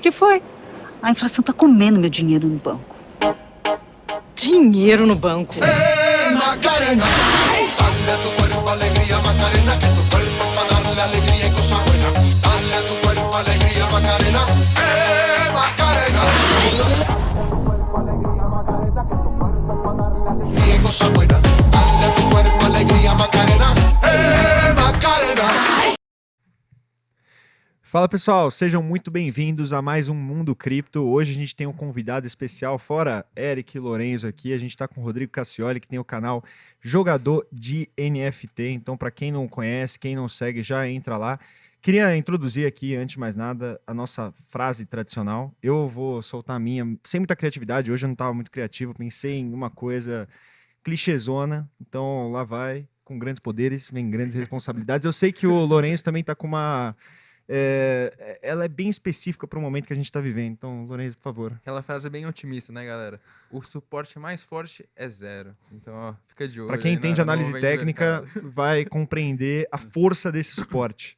que foi? A inflação tá comendo meu dinheiro no banco. Dinheiro no banco. Hey, Macarena, dale Fala pessoal, sejam muito bem-vindos a mais um Mundo Cripto. Hoje a gente tem um convidado especial, fora Eric Lorenzo aqui, a gente está com o Rodrigo Cassioli, que tem o canal Jogador de NFT. Então, para quem não conhece, quem não segue, já entra lá. Queria introduzir aqui, antes de mais nada, a nossa frase tradicional. Eu vou soltar a minha, sem muita criatividade, hoje eu não estava muito criativo, pensei em uma coisa clichêzona, então lá vai, com grandes poderes, vem grandes responsabilidades. Eu sei que o Lourenço também está com uma é, ela é bem específica para o momento que a gente está vivendo. Então, Lourenço, por favor. Aquela frase bem otimista, né, galera? O suporte mais forte é zero. Então, ó, fica de olho. Para quem aí entende análise técnica, vai compreender a força desse suporte.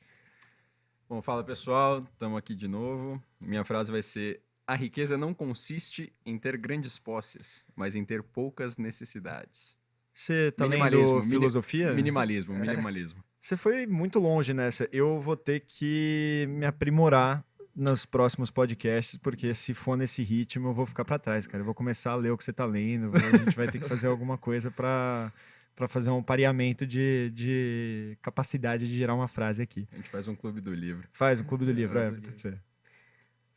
Bom, fala pessoal, estamos aqui de novo. Minha frase vai ser: A riqueza não consiste em ter grandes posses, mas em ter poucas necessidades. Você tá Minimalismo, lendo filosofia? Minimalismo, minimalismo. Você foi muito longe nessa. Eu vou ter que me aprimorar nos próximos podcasts, porque se for nesse ritmo, eu vou ficar para trás, cara. Eu vou começar a ler o que você tá lendo. A gente vai ter que fazer alguma coisa para para fazer um pareamento de, de capacidade de gerar uma frase aqui. A gente faz um clube do livro. Faz o Clube do Livro, é, do pode ser.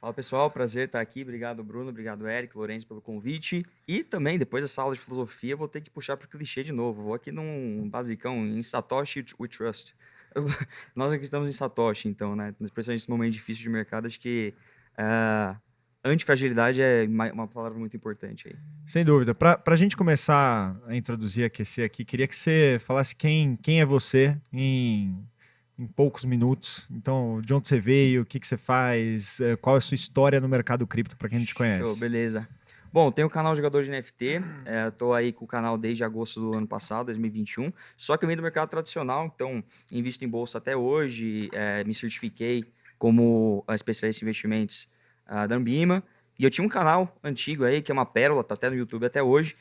Fala pessoal, prazer estar aqui. Obrigado, Bruno. Obrigado, Eric, Lourenço, pelo convite. E também, depois dessa aula de filosofia, vou ter que puxar para o clichê de novo. Vou aqui num basicão, em Satoshi We Trust. Nós aqui estamos em Satoshi, então, né? Especialmente nesse momento difícil de mercado, acho que ah, antifragilidade é ma- uma palavra muito importante aí. Sem dúvida. Para a gente começar a introduzir, aquecer aqui, queria que você falasse quem, quem é você em, em poucos minutos. Então, de onde você veio, o que, que você faz, eh, qual é a sua história no mercado cripto, para quem não te Show, conhece. beleza. Bom, tenho o canal Jogador de NFT, é, tô aí com o canal desde agosto do ano passado, 2021, só que eu venho do mercado tradicional, então invisto em bolsa até hoje, é, me certifiquei como ah, especialista em investimentos ah, da Ambima, e eu tinha um canal antigo aí, que é uma pérola, tá até no YouTube até hoje,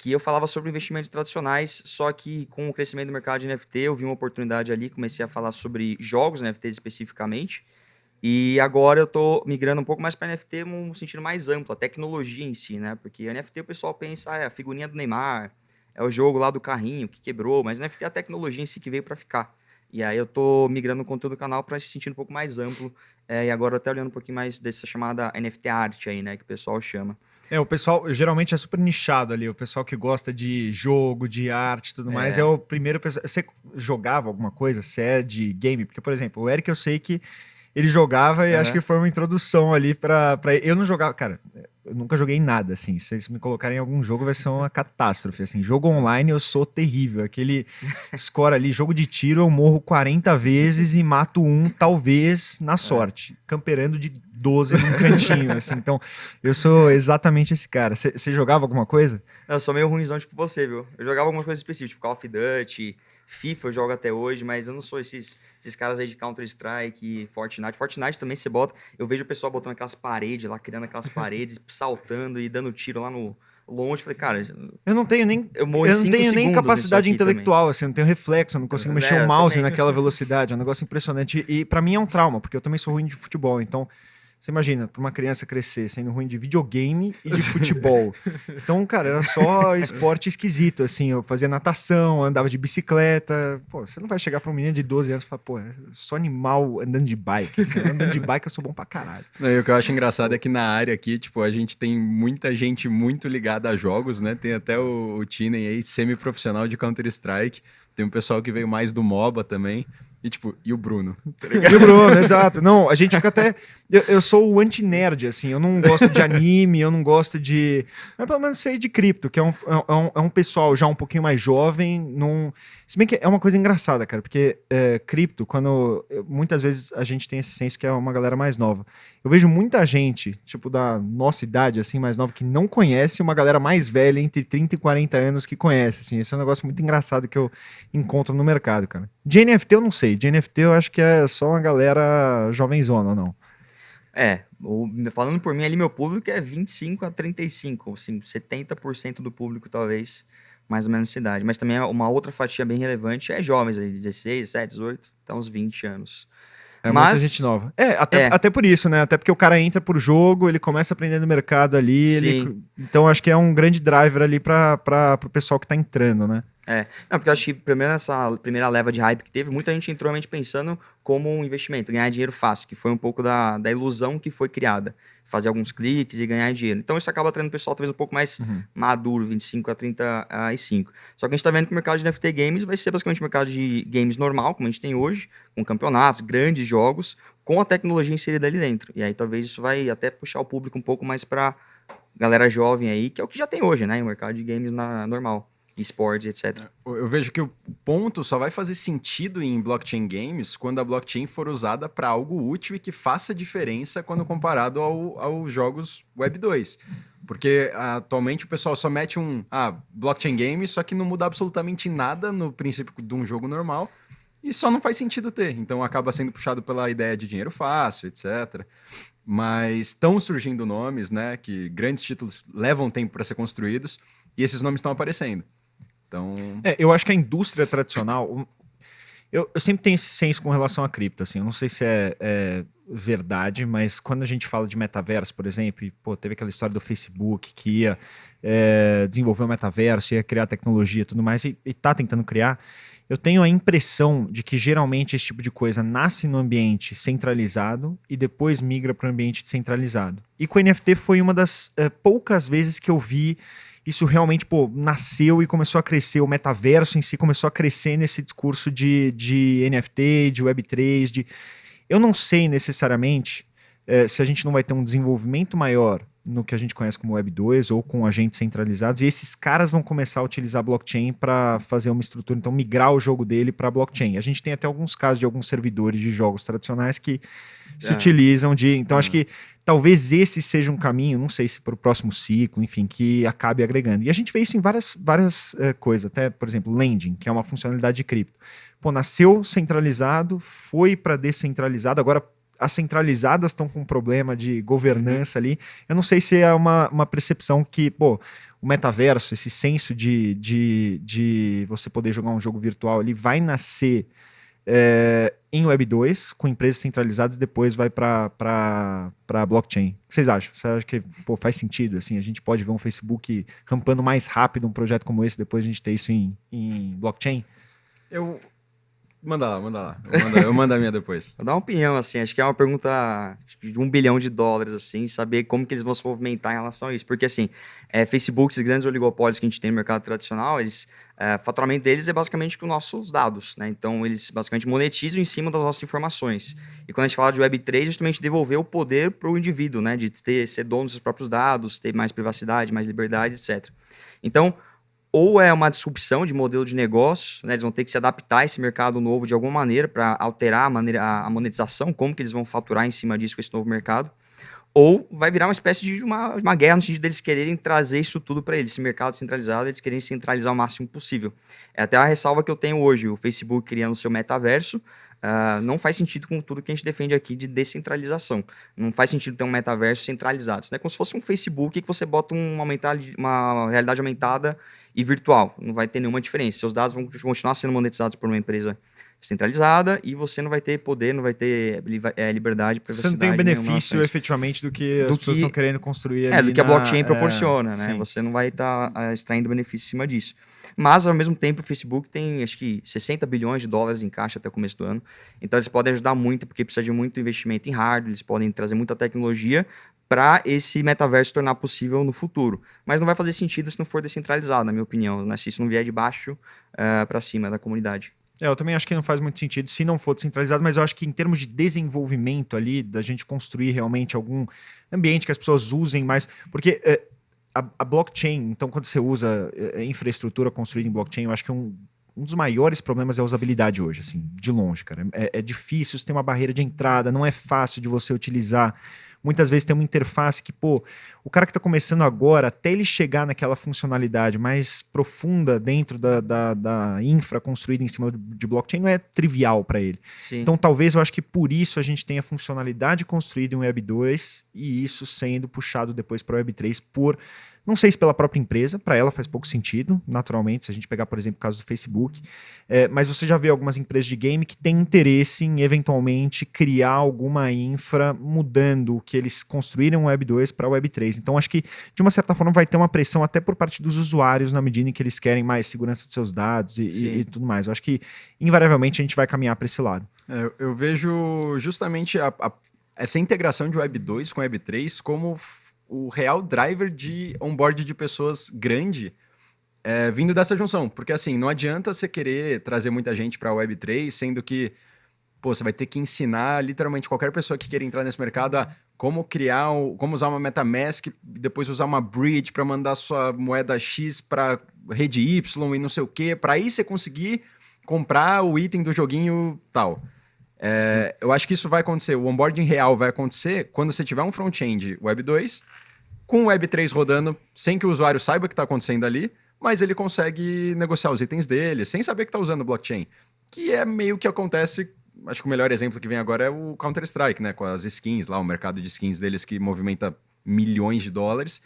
que eu falava sobre investimentos tradicionais, só que com o crescimento do mercado de NFT, eu vi uma oportunidade ali, comecei a falar sobre jogos NFTs especificamente, e agora eu tô migrando um pouco mais para NFT num sentido mais amplo, a tecnologia em si, né? Porque NFT o pessoal pensa, ah, é a figurinha do Neymar, é o jogo lá do carrinho que quebrou, mas NFT é a tecnologia em si que veio para ficar. E aí eu tô migrando o conteúdo do canal para se sentir um pouco mais amplo, é, e agora até olhando um pouquinho mais dessa chamada NFT arte aí, né? Que o pessoal chama. É, o pessoal geralmente é super nichado ali, o pessoal que gosta de jogo, de arte e tudo mais, É. é o primeiro pessoal. Você jogava alguma coisa? Você é de game? Porque, por exemplo, o Eric eu sei que ele jogava e acho que foi uma introdução ali pra. Eu não jogava, cara, eu nunca joguei nada, assim. Se vocês me colocarem em algum jogo, vai ser uma catástrofe. Assim, jogo online eu sou terrível. Aquele score ali, jogo de tiro, eu morro 40 vezes e mato um, talvez, na sorte. Camperando de 12 num cantinho, assim. Então, eu sou exatamente esse cara. Você jogava alguma coisa? Eu sou meio ruimzão tipo você, viu? Eu jogava algumas coisas específicas, tipo Call of Duty, FIFA eu jogo até hoje, mas eu não sou esses, esses caras aí de Counter-Strike, Fortnite. Fortnite também você bota. Eu vejo o pessoal botando aquelas paredes lá, criando aquelas paredes, saltando e dando tiro lá no longe. Falei, cara, Eu não tenho nem. eu morro Eu não tenho nem capacidade aqui também. intelectual, assim, eu não tenho reflexo, eu não consigo É, mexer o mouse também. naquela velocidade, é um negócio impressionante. E pra mim é um trauma, porque eu também sou ruim de futebol. Então, você imagina, pra uma criança crescer sendo ruim de videogame e de futebol. Então, cara, era só esporte esquisito, assim. Eu fazia natação, andava de bicicleta. Pô, você não vai chegar pra um menino de 12 anos e falar, pô, eu sou animal andando de bike. Assim, andando de bike eu sou bom pra caralho. Não, e o que eu acho engraçado é que na área aqui, tipo, a gente tem muita gente muito ligada a jogos, né? Tem até o, o Tinen aí, semi-profissional de Counter-Strike. Tem um pessoal que veio mais do MOBA também. E, tipo, e o Bruno? tá? E o Bruno, exato. Não, a gente fica até. Eu, eu sou o anti-nerd, assim. Eu não gosto de anime, eu não gosto de. Mas pelo menos sei de cripto, que é um, é um, é um pessoal já um pouquinho mais jovem. Num... Se bem que é uma coisa engraçada, cara, porque é, cripto, quando. Muitas vezes a gente tem esse senso que é uma galera mais nova. Eu vejo muita gente, tipo, da nossa idade, assim, mais nova, que não conhece uma galera mais velha, entre 30 e 40 anos, que conhece, assim. Esse é um negócio muito engraçado que eu encontro no mercado, cara. De NFT eu não sei. De NFT eu acho que é só uma galera jovenzona não. É, ou, falando por mim ali, meu público é 25 a 35, assim, 70% do público talvez, mais ou menos nessa idade. Mas também uma outra fatia bem relevante é jovens aí, 16, 17, 18, até uns 20 anos. É Mas- muita gente nova. É até, É. até por isso, né? Até porque o cara entra por jogo, ele começa a aprender no mercado ali. ele- então acho que é um grande driver ali para o pessoal que tá entrando, né? Não, porque eu acho que primeiro nessa primeira leva de hype que teve, muita gente entrou realmente pensando como um investimento, ganhar dinheiro fácil, que foi um pouco da, da ilusão que foi criada. Fazer alguns cliques e ganhar dinheiro. Então isso acaba atraindo o pessoal talvez um pouco mais Uhum. maduro, 25 a 35. Só que a gente tá vendo que o mercado de NFT games vai ser basicamente um mercado de games normal, como a gente tem hoje, com campeonatos, grandes jogos, com a tecnologia inserida ali dentro. E aí talvez isso vai até puxar o público um pouco mais pra galera jovem aí, que é o que já tem hoje, né? O mercado de games na, normal, esportes, etc. Eu eu vejo que o ponto só vai fazer sentido em blockchain games quando a blockchain for usada para algo útil e que faça diferença quando comparado ao- aos jogos Web 2. Porque atualmente o pessoal só mete um ah, blockchain game, só que não muda absolutamente nada no princípio de um jogo normal e só não faz sentido ter. Então acaba sendo puxado pela ideia de dinheiro fácil, etc. Mas estão surgindo nomes, né, que grandes títulos levam tempo para ser construídos e esses nomes estão aparecendo. Então, É, eu acho que a indústria tradicional. um, Eu, eu sempre tenho esse senso com relação a cripto, assim. Eu não sei se é, é verdade, mas quando a gente fala de metaverso, por exemplo, e, pô, teve aquela história do Facebook que ia é, desenvolver o metaverso, ia criar tecnologia e tudo mais, e, e tá tentando criar. Eu tenho a impressão de que geralmente esse tipo de coisa nasce no ambiente centralizado e depois migra para o ambiente descentralizado. E com o NFT foi uma das eh, poucas vezes que eu vi isso realmente pô, nasceu e começou a crescer. O metaverso em si começou a crescer nesse discurso de, de NFT, de Web3. De... Eu não sei necessariamente eh, se a gente não vai ter um desenvolvimento maior no que a gente conhece como Web 2 ou com agentes centralizados, e esses caras vão começar a utilizar blockchain para fazer uma estrutura, então migrar o jogo dele para blockchain. A gente tem até alguns casos de alguns servidores de jogos tradicionais que se É. utilizam de. Então, acho que talvez esse seja um caminho, não sei se para o próximo ciclo, enfim, que acabe agregando. E a gente vê isso em várias, várias eh, coisas, até, por exemplo, lending, que é uma funcionalidade de cripto. Pô, nasceu centralizado, foi para descentralizado, agora as centralizadas estão com um problema de governança ali. Eu não sei se é uma, uma percepção que, pô, o metaverso, esse senso de, de, de você poder jogar um jogo virtual ali, vai nascer é, em Web 2, com empresas centralizadas, depois vai para blockchain. O que vocês acham? Você acha que pô, faz sentido? Assim, a gente pode ver um Facebook rampando mais rápido um projeto como esse, depois a gente ter isso em, em blockchain? eu. Manda lá, manda lá. Eu mando, eu mando a minha depois. Vou dar uma opinião, assim, acho que é uma pergunta de um bilhão de dólares, assim, saber como que eles vão se movimentar em relação a isso. Porque, assim, é, Facebook, esses grandes oligopólios que a gente tem no mercado tradicional, eles, é, faturamento deles é basicamente com nossos dados, né? Então, eles basicamente monetizam em cima das nossas informações. E quando a gente fala de Web3, justamente devolver o poder para o indivíduo, né? De ter, ser dono dos seus próprios dados, ter mais privacidade, mais liberdade, etc. Então, ou é uma disrupção de modelo de negócio, né? eles vão ter que se adaptar a esse mercado novo de alguma maneira para alterar a, maneira, a monetização, como que eles vão faturar em cima disso com esse novo mercado, ou vai virar uma espécie de uma, uma guerra no sentido deles quererem trazer isso tudo para eles, esse mercado centralizado, eles querem centralizar o máximo possível. É até a ressalva que eu tenho hoje, o Facebook criando o seu metaverso, ah, não faz sentido com tudo que a gente defende aqui de descentralização. Não faz sentido ter um metaverso centralizado. Isso é como se fosse um Facebook que você bota uma, uma realidade aumentada e virtual. Não vai ter nenhuma diferença. Seus dados vão continuar sendo monetizados por uma empresa centralizada e você não vai ter poder, não vai ter eh, liberdade, Você privacidade. não tem o benefício efetivamente do que as Do pessoas que- estão querendo construir É, do que a na- blockchain é, proporciona, né? sim. Você não vai estar extraindo benefício em cima disso. Mas, ao mesmo tempo, o Facebook tem, acho que, 60 bilhões de dólares em caixa até o começo do ano. Então, eles podem ajudar muito, porque precisa de muito investimento em hardware, eles podem trazer muita tecnologia para esse metaverso tornar possível no futuro. Mas não vai fazer sentido se não for descentralizado, na minha opinião, né? se isso não vier de baixo para cima da comunidade. É, eu também acho que não faz muito sentido se não for descentralizado, mas eu acho que em termos de desenvolvimento ali, da gente construir realmente algum ambiente que as pessoas usem mais. Porque é, a, a blockchain, então, quando você usa é, infraestrutura construída em blockchain, eu acho que um, um dos maiores problemas é a usabilidade hoje, assim, de longe, cara. É, é difícil, você tem uma barreira de entrada, não é fácil de você utilizar. Muitas vezes tem uma interface que, pô, o cara que está começando agora, até ele chegar naquela funcionalidade mais profunda dentro da, da, da infra construída em cima de blockchain, não é trivial para ele. Sim. Então, talvez eu acho que por isso a gente tenha funcionalidade construída em Web 2 e isso sendo puxado depois para Web 3 por não sei se pela própria empresa, para ela faz pouco sentido, naturalmente, se a gente pegar, por exemplo, o caso do Facebook, é, mas você já vê algumas empresas de game que têm interesse em, eventualmente, criar alguma infra mudando o que eles construíram Web 2 para Web 3. Então, acho que, de uma certa forma, vai ter uma pressão até por parte dos usuários na medida em que eles querem mais segurança de seus dados e, e, e tudo mais. Eu acho que, invariavelmente, a gente vai caminhar para esse lado. É, eu- vejo justamente a- a- essa integração de Web 2 com Web 3 como o real driver de onboard de pessoas grande é, vindo dessa junção. Porque assim, não adianta você querer trazer muita gente para a Web 3, sendo que pô, você vai ter que ensinar literalmente qualquer pessoa que queira entrar nesse mercado a como criar, como usar uma MetaMask, depois usar uma bridge para mandar sua moeda X para rede Y e não sei o quê, para aí você conseguir comprar o item do joguinho tal. É, eu acho que isso vai acontecer, o onboarding real vai acontecer quando você tiver um front-end Web 2 com Web 3 rodando sem que o usuário saiba o que está acontecendo ali, mas ele consegue negociar os itens dele sem saber que está usando blockchain. Que é meio que acontece. Acho que o melhor exemplo que vem agora é o Counter-Strike, né? Com as skins lá, o mercado de skins deles que movimenta milhões de dólares.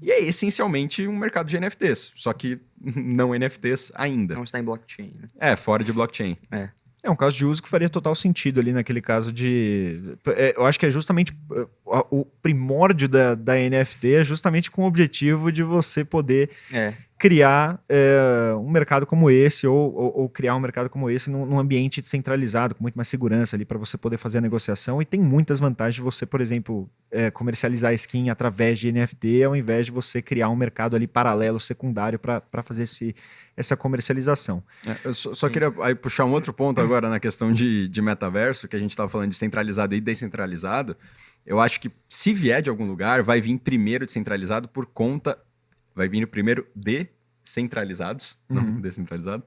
E é essencialmente um mercado de NFTs, só que não NFTs ainda. Não está em blockchain. Né? É, fora de blockchain. É um caso de uso que faria total sentido ali naquele caso de. é, eu acho que é justamente é, o o primórdio da, da NFT é justamente com o objetivo de você poder É. criar é, um mercado como esse ou, ou- ou criar um mercado como esse num, num ambiente descentralizado, com muito mais segurança ali para você poder fazer a negociação. E tem muitas vantagens de você, por exemplo, é, comercializar skin através de NFT ao invés de você criar um mercado ali paralelo, secundário, para fazer esse, essa comercialização. É, eu só, só queria aí, puxar um outro ponto agora na questão de, de metaverso, que a gente estava falando de centralizado e descentralizado. Eu acho que se vier de algum lugar, vai vir primeiro descentralizado por conta. Vai vir primeiro descentralizados, não Uhum. descentralizado,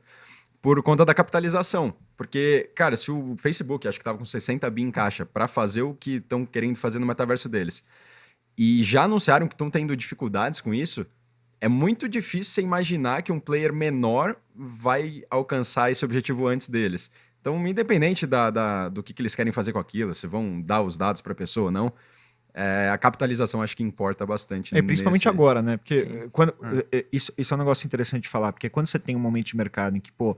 por conta da capitalização. Porque, cara, se o Facebook, acho que estava com 60 bi em caixa, para fazer o que estão querendo fazer no metaverso deles, e já anunciaram que estão tendo dificuldades com isso, é muito difícil você imaginar que um player menor vai alcançar esse objetivo antes deles. Então, independente da, da- do que, que eles querem fazer com aquilo, se vão dar os dados para a pessoa ou não, é, a capitalização acho que importa bastante. É, principalmente nesse- agora, né? Porque Sim. quando, eh, eh, isso, isso é um negócio interessante de falar, porque quando você tem um momento de mercado em que, pô,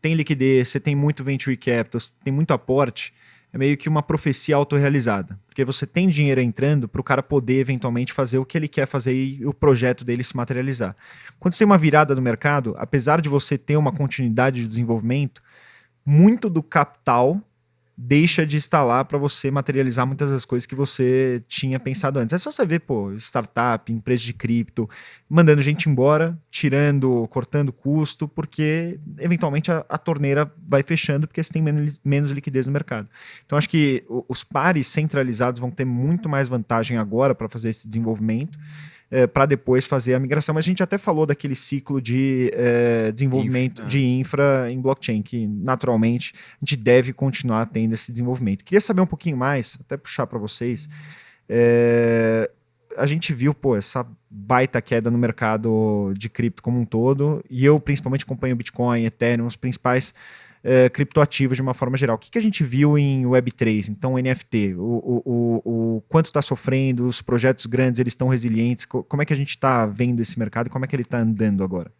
tem liquidez, você tem muito venture capital, você tem muito aporte, é meio que uma profecia autorrealizada. Porque você tem dinheiro entrando para o cara poder eventualmente fazer o que ele quer fazer e o projeto dele se materializar. Quando você tem uma virada no mercado, apesar de você ter uma continuidade de desenvolvimento, muito do capital deixa de lá para você materializar muitas das coisas que você tinha pensado antes. É só você ver, pô, startup, empresa de cripto, mandando gente embora, tirando, cortando custo, porque eventualmente a, a torneira vai fechando porque você tem menos, menos liquidez no mercado. Então acho que os pares centralizados vão ter muito mais vantagem agora para fazer esse desenvolvimento. Para depois fazer a migração, mas a gente até falou daquele ciclo de eh, desenvolvimento Infra, é. de infra em blockchain, que naturalmente a gente deve continuar tendo esse desenvolvimento. Queria saber um pouquinho mais, até puxar para vocês. é, a gente viu, pô, essa baita queda no mercado de cripto como um todo, e eu principalmente acompanho Bitcoin, Ethereum, os principais é, criptoativos de uma forma geral. O que, que a gente viu em Web3, então NFT? O, o, o, o quanto está sofrendo, os projetos grandes, eles estão resilientes? Co- como é que a gente está vendo esse mercado e como é que ele está andando agora?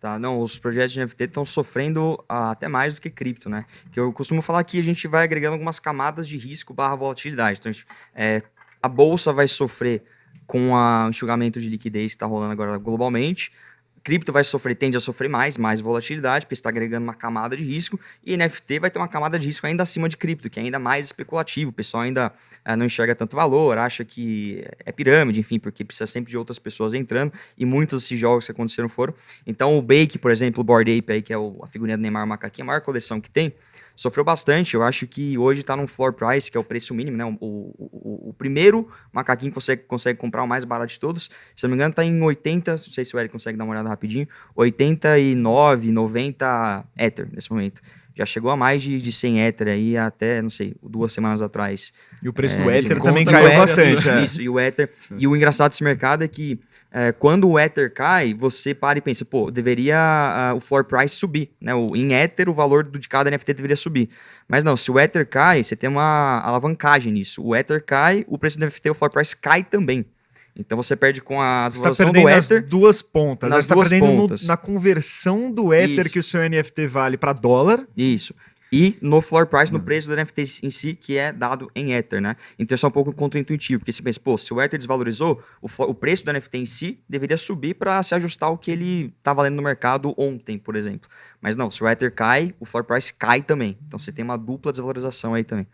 Tá, não, os projetos de NFT estão sofrendo ah, até mais do que cripto, né? Que eu costumo falar que a gente vai agregando algumas camadas de risco barra volatilidade. Então, a gente- é, a bolsa vai sofrer com o enxugamento de liquidez que está rolando agora globalmente. Cripto vai sofrer, tende a sofrer mais, mais volatilidade, porque está agregando uma camada de risco. E NFT vai ter uma camada de risco ainda acima de cripto, que é ainda mais especulativo. O pessoal ainda ah, não enxerga tanto valor, acha que é pirâmide, enfim, porque precisa sempre de outras pessoas entrando. E muitos desses jogos que aconteceram foram. Então o Bake, por exemplo, o Board Ape aí, que é o- a figurinha do Neymar macaquinho, a maior coleção que tem, sofreu bastante. Eu acho que hoje está num floor price, que é o preço mínimo, né? O, o- o- primeiro macaquinho que você consegue comprar, o mais barato de todos, se não me engano, está em 80, não sei se o Eric consegue dar uma olhada rapidinho, 89, 90 Ether nesse momento. Já chegou a mais de, de 100 Ether aí até, não sei, duas semanas atrás. E o preço É, do Ether também caiu bastante. Isso, é. isso, e o Ether. E o engraçado desse mercado é que é, quando o Ether cai, você para e pensa, pô, deveria ah, o floor price subir, né? O, em Ether, o valor do, de cada NFT deveria subir. Mas não, se o Ether cai, você tem uma alavancagem nisso. O Ether cai, o preço do NFT, o floor price cai também. Então você perde com a Você está valorização do Ether. duas pontas. nas Você está perdendo no- pontas. na conversão do Ether Isso. que o seu NFT vale para dólar. Isso. E no floor price, no preço do NFT em si, que é dado em Ether, né? Então isso é um pouco contraintuitivo, porque você pensa, pô, se o Ether desvalorizou, o, o preço do NFT em si deveria subir para se ajustar ao que ele tá valendo no mercado ontem, por exemplo. Mas não, se o Ether cai, o floor price cai também. Então você tem uma dupla desvalorização aí também.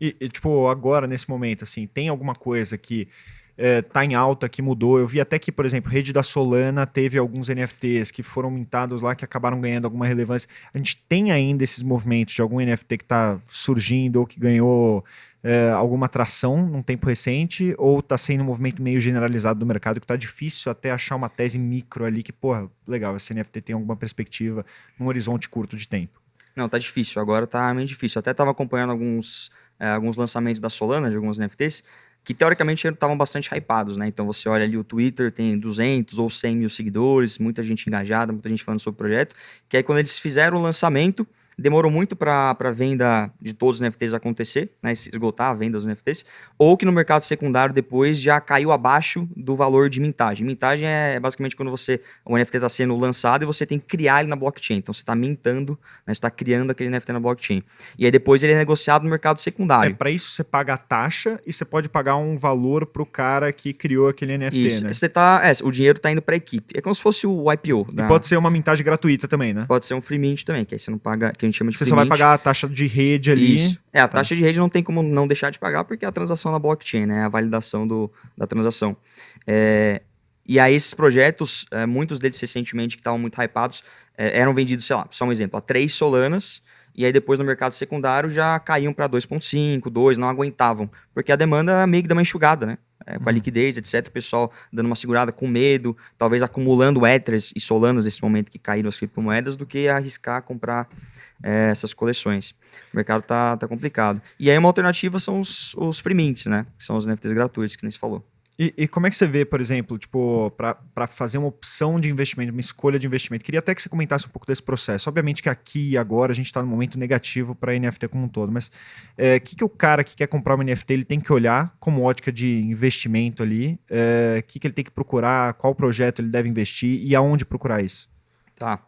E, e, tipo, agora, nesse momento, assim, tem alguma coisa que é, tá em alta, que mudou? Eu vi até que, por exemplo, Rede da Solana teve alguns NFTs que foram mintados lá, que acabaram ganhando alguma relevância. A gente tem ainda esses movimentos de algum NFT que tá surgindo ou que ganhou é, alguma atração num tempo recente, ou tá sendo um movimento meio generalizado do mercado que tá difícil até achar uma tese micro ali que, porra, legal, esse NFT tem alguma perspectiva num horizonte curto de tempo. Não, tá difícil. Agora tá meio difícil. Até tava acompanhando alguns, eh, alguns lançamentos da Solana, de alguns NFTs, que teoricamente estavam bastante hypados, né? Então você olha ali o Twitter, tem 200 ou 100 mil seguidores, muita gente engajada, muita gente falando sobre o projeto. Que aí quando eles fizeram o lançamento, demorou muito para a venda de todos os NFTs acontecer, né? Esgotar a venda dos NFTs. Ou que no mercado secundário depois já caiu abaixo do valor de mintagem. Mintagem é basicamente quando você o NFT está sendo lançado e você tem que criar ele na blockchain. Então você está mintando, né? você está criando aquele NFT na blockchain. E aí depois ele é negociado no mercado É, secundário. para isso você paga a taxa e você pode pagar um valor pro cara que criou aquele NFT, Isso. né? Você tá, é, o dinheiro está indo para a equipe. É como se fosse o IPO. E da- pode ser uma mintagem gratuita também, né? pode ser um free mint também, que aí você não paga, que gente chama de Você free só vai pagar a taxa de rede ali. Isso. É, a Tá. taxa de rede não tem como não deixar de pagar, porque é a transação na blockchain, né? A validação do, da transação. É, e aí, esses projetos, é, muitos deles recentemente que estavam muito hypados, é, eram vendidos, sei lá, só um exemplo, a 3 solanas, e aí depois no mercado secundário já caíam para 2,5, 2, não aguentavam, porque a demanda meio que dá uma enxugada, né? É, com a liquidez, etc. O pessoal dando uma segurada com medo, talvez acumulando Ethers e Solanas nesse momento que caíram as criptomoedas, do que arriscar comprar é, essas coleções. O mercado tá, tá complicado. E aí uma alternativa são os, os free mints, né? Que são os NFTs gratuitos, que nem se falou. E, e como é que você vê, por exemplo, tipo, para fazer uma opção de investimento, uma escolha de investimento? Queria até que você comentasse um pouco desse processo. Obviamente que aqui e agora a gente está num momento negativo para NFT como um todo, mas o que, que o cara que quer comprar uma NFT ele tem que olhar como ótica de investimento ali? O que, que ele tem que procurar? Qual projeto ele deve investir e aonde procurar isso? Tá.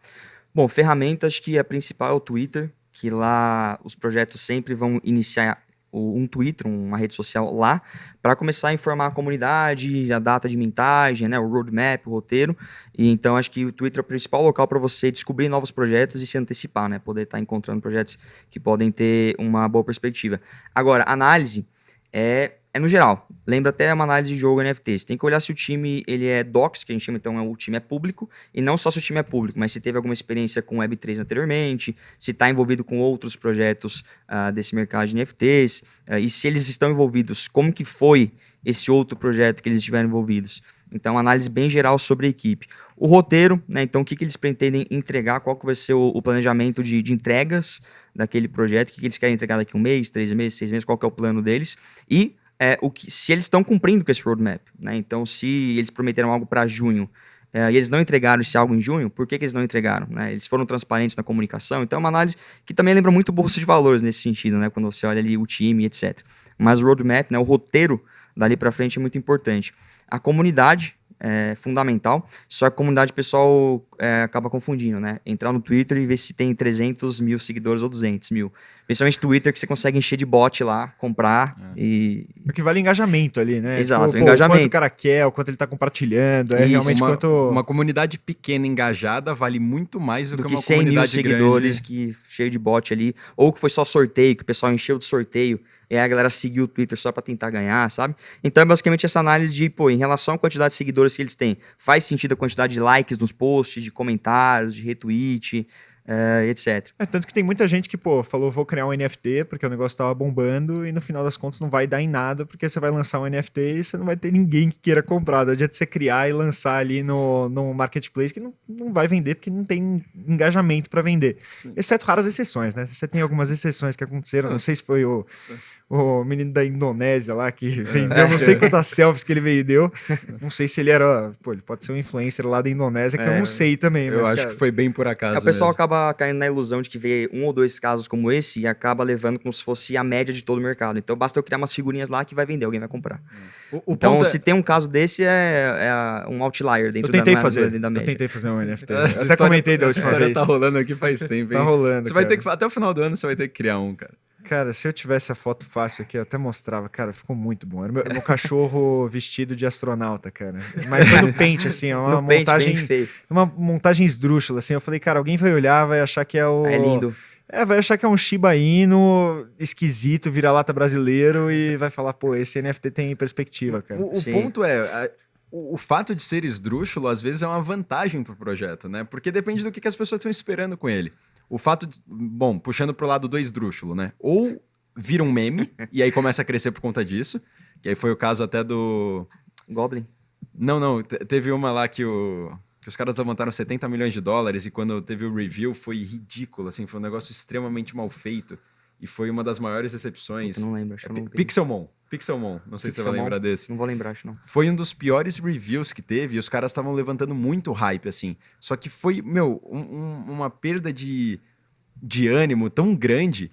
Bom, ferramentas que a principal é o Twitter, que lá os projetos sempre vão iniciar um Twitter, uma rede social lá, para começar a informar a comunidade, a data de mintagem, né, o roadmap, o roteiro. E então acho que o Twitter é o principal local para você descobrir novos projetos e se antecipar, né, poder estar encontrando projetos que podem ter uma boa perspectiva. Agora, análise é, é no geral. Lembra até uma análise de jogo NFT. Você tem que olhar se o time ele é docs, que a gente chama então é o time é público, e não só se o time é público, mas se teve alguma experiência com Web3 anteriormente, se está envolvido com outros projetos ah, desse mercado de NFTs, ah, e se eles estão envolvidos, como que foi esse outro projeto que eles estiveram envolvidos. Então, análise bem geral sobre a equipe. O roteiro, né? Então, o que, que eles pretendem entregar, qual que vai ser o, o planejamento de, de entregas daquele projeto, o que, que eles querem entregar daqui um mês, três meses, seis meses, qual que é o plano deles. E é, o que, se eles estão cumprindo com esse roadmap. Né? Então, se eles prometeram algo para junho é, e eles não entregaram esse algo em junho, por que, que eles não entregaram? Né? Eles foram transparentes na comunicação. Então, é uma análise que também lembra muito bolsa de valores nesse sentido, né? quando você olha ali o time, etc. Mas o roadmap, né? o roteiro dali para frente é muito importante. A comunidade é fundamental, só que a comunidade o pessoal é, acaba confundindo, né? Entrar no Twitter e ver se tem 300 mil seguidores ou 200 mil. Principalmente Twitter, que você consegue encher de bot lá, comprar e... Porque vale engajamento ali, né? Exato, Tipo, o engajamento. quanto o cara quer, o quanto ele está compartilhando, é Isso, realmente uma, quanto... uma comunidade pequena engajada vale muito mais do, do que que uma 100 mil comunidade seguidores grande. que cheio de bot ali, ou que foi só sorteio, que o pessoal encheu de sorteio, e aí a galera seguiu o Twitter só para tentar ganhar, sabe? Então é basicamente essa análise de, pô, em relação à quantidade de seguidores que eles têm, faz sentido a quantidade de likes nos posts, de comentários, de retweet, eh, etc. É, tanto que tem muita gente que, pô, falou, vou criar um NFT porque o negócio tava bombando e no final das contas não vai dar em nada porque você vai lançar um NFT e você não vai ter ninguém que queira comprar. Não adianta você criar e lançar ali no, no marketplace que não, não vai vender porque não tem engajamento para vender. Exceto raras exceções, né? Você tem algumas exceções que aconteceram. Não sei se foi o, o menino da Indonésia lá que vendeu não sei quantas selfies que ele vendeu. Não sei se ele era. Pô, ele pode ser um influencer lá da Indonésia, que eu É, não sei também. Eu mas, acho cara, que foi bem por acaso. É, o pessoal acaba caindo na ilusão de que vê um ou dois casos como esse e acaba levando como se fosse a média de todo o mercado. Então basta eu criar umas figurinhas lá que vai vender, alguém vai comprar. o, o então, ponto é- se tem um caso desse, é, é um outlier Eu dentro tentei da, fazer. da Eu média. tentei fazer um NFT. Eu Essa até história- comentei da essa última história vez. tá rolando aqui faz tempo, hein? Tá rolando. Você vai ter cara. que. Até o final do ano você vai ter que criar um, cara. Cara, se eu tivesse a foto fácil aqui, eu até mostrava. Cara, ficou muito bom. Era meu, meu cachorro vestido de astronauta, cara. Mas foi no pente, assim, é uma No montagem. bem feio. Uma montagem esdrúxula, assim. Eu falei, cara, alguém vai olhar, vai achar que é o. É lindo. É, vai achar que é um Shiba Inu esquisito, vira-lata brasileiro e vai falar, pô, esse NFT tem perspectiva, cara. O, o ponto é. a- o, o fato de ser esdrúxulo, às vezes, é uma vantagem pro projeto, né? Porque depende do que, que as pessoas estão esperando com ele. O fato de. Bom, puxando pro lado do esdrúxulo, né? Ou vira um meme, e aí começa a crescer por conta disso. Que aí foi o caso até do. Goblin. Não, não. te- Teve uma lá que, o, que os caras levantaram 70 milhões de dólares e quando teve o review foi ridículo, assim, foi um negócio extremamente mal feito. E foi uma das maiores decepções. Eu não lembro, acho É que Pi- não. Pixelmon. Pixelmon. Não sei se você vai Pixelmon. lembrar desse. Não vou lembrar, acho não. Foi um dos piores reviews que teve e os caras estavam levantando muito hype, assim. Só que foi, meu, um- um- uma perda de, de ânimo tão grande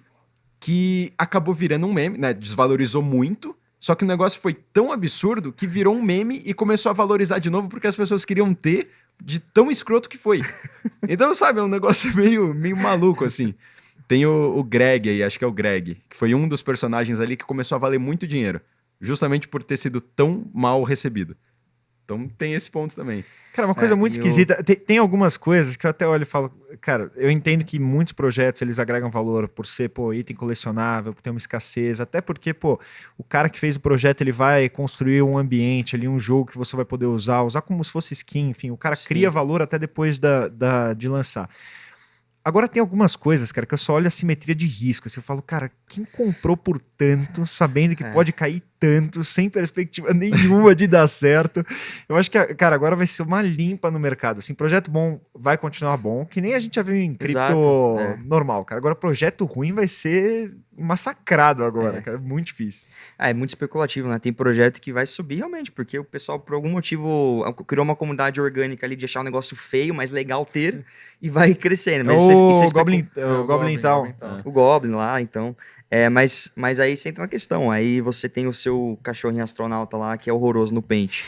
que acabou virando um meme, né? Desvalorizou muito. Só que o negócio foi tão absurdo que virou um meme e começou a valorizar de novo porque as pessoas queriam ter de tão escroto que foi. Então, sabe, é um negócio meio, meio maluco, assim. Tem o, o Greg aí, acho que é o Greg, que foi um dos personagens ali que começou a valer muito dinheiro. Justamente por ter sido tão mal recebido. Então tem esse ponto também. Cara, uma coisa É, muito esquisita. Tem, tem algumas coisas que eu até olho e falo, cara, eu entendo que muitos projetos eles agregam valor por ser, pô, item colecionável, por ter uma escassez, até porque, pô, o cara que fez o projeto ele vai construir um ambiente ali, um jogo que você vai poder usar, usar como se fosse skin, enfim, o cara cria valor até depois da, da- de lançar. Agora tem algumas coisas, cara, que eu só olho a simetria de risco. Assim, eu falo, cara, quem comprou por tanto, sabendo que É. pode cair tanto, sem perspectiva nenhuma de dar certo? Eu acho que, cara, agora vai ser uma limpa no mercado. Assim, projeto bom vai continuar bom, que nem a gente já viu em cripto Exato, é. normal, cara. Agora, projeto ruim vai ser massacrado agora, É. cara. Muito difícil. Ah, é muito especulativo, né? Tem projeto que vai subir realmente, porque o pessoal, por algum motivo, criou uma comunidade orgânica ali de achar um negócio feio, mas legal ter, e vai crescendo. Mas isso é- o isso é especu- Goblin, É, o Goblin Town. Goblin Town. O Goblin lá, então. É, mas, mas aí você entra na questão. Aí você tem o seu cachorrinho astronauta lá, que é horroroso no pente.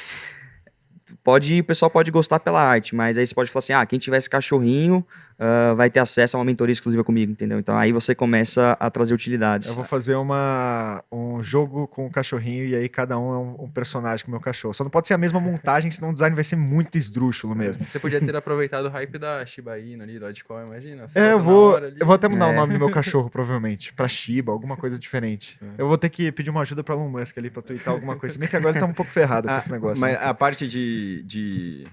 Pode, o pessoal pode gostar pela arte, mas aí você pode falar assim: ah, quem tiver esse cachorrinho ah, vai ter acesso a uma mentoria exclusiva comigo, entendeu? Então aí você começa a trazer utilidades. Eu vou fazer uma, um jogo com o cachorrinho e aí cada um é um, um personagem com o meu cachorro. Só não pode ser a mesma montagem, senão o design vai ser muito esdrúxulo mesmo. Você podia ter aproveitado o hype da Shiba Inu ali, Dogecoin, imagina. É, eu vou, eu vou até mudar o É. nome do meu cachorro, provavelmente. Pra Shiba, alguma coisa diferente. Eu vou ter que pedir uma ajuda pra Elon Musk ali pra twittar alguma coisa. Se bem que agora ele tá um pouco ferrado com Ah, esse negócio. Mas né? a parte de, de,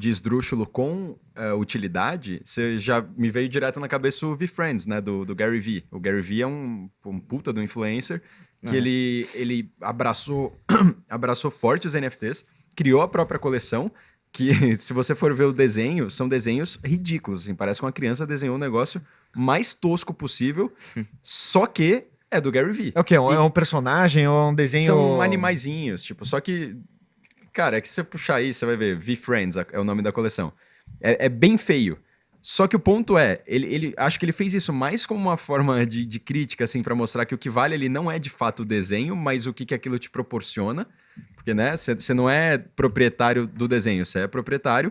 de esdrúxulo com eh, utilidade, você já me veio direto na cabeça o VFriends, né? Do, do Gary Vee. O Gary Vee é um, um puta do influencer que Aham. ele, ele abraçou, abraçou forte os NFTs, criou a própria coleção. Que se você for ver o desenho, são desenhos ridículos. Assim, parece que uma criança desenhou um negócio mais tosco possível, só que é do Gary Vee. É o quê? É um- É um personagem ou é um desenho... São animaizinhos, tipo, só que. Cara, é que se você puxar aí, você vai ver, V-Friends é o nome da coleção. É, é bem feio. Só que o ponto é, ele, ele acho que ele fez isso mais como uma forma de, de crítica, assim, para mostrar que o que vale ali não é de fato o desenho, mas o que, que aquilo te proporciona. Porque, né, você não é proprietário do desenho, você é proprietário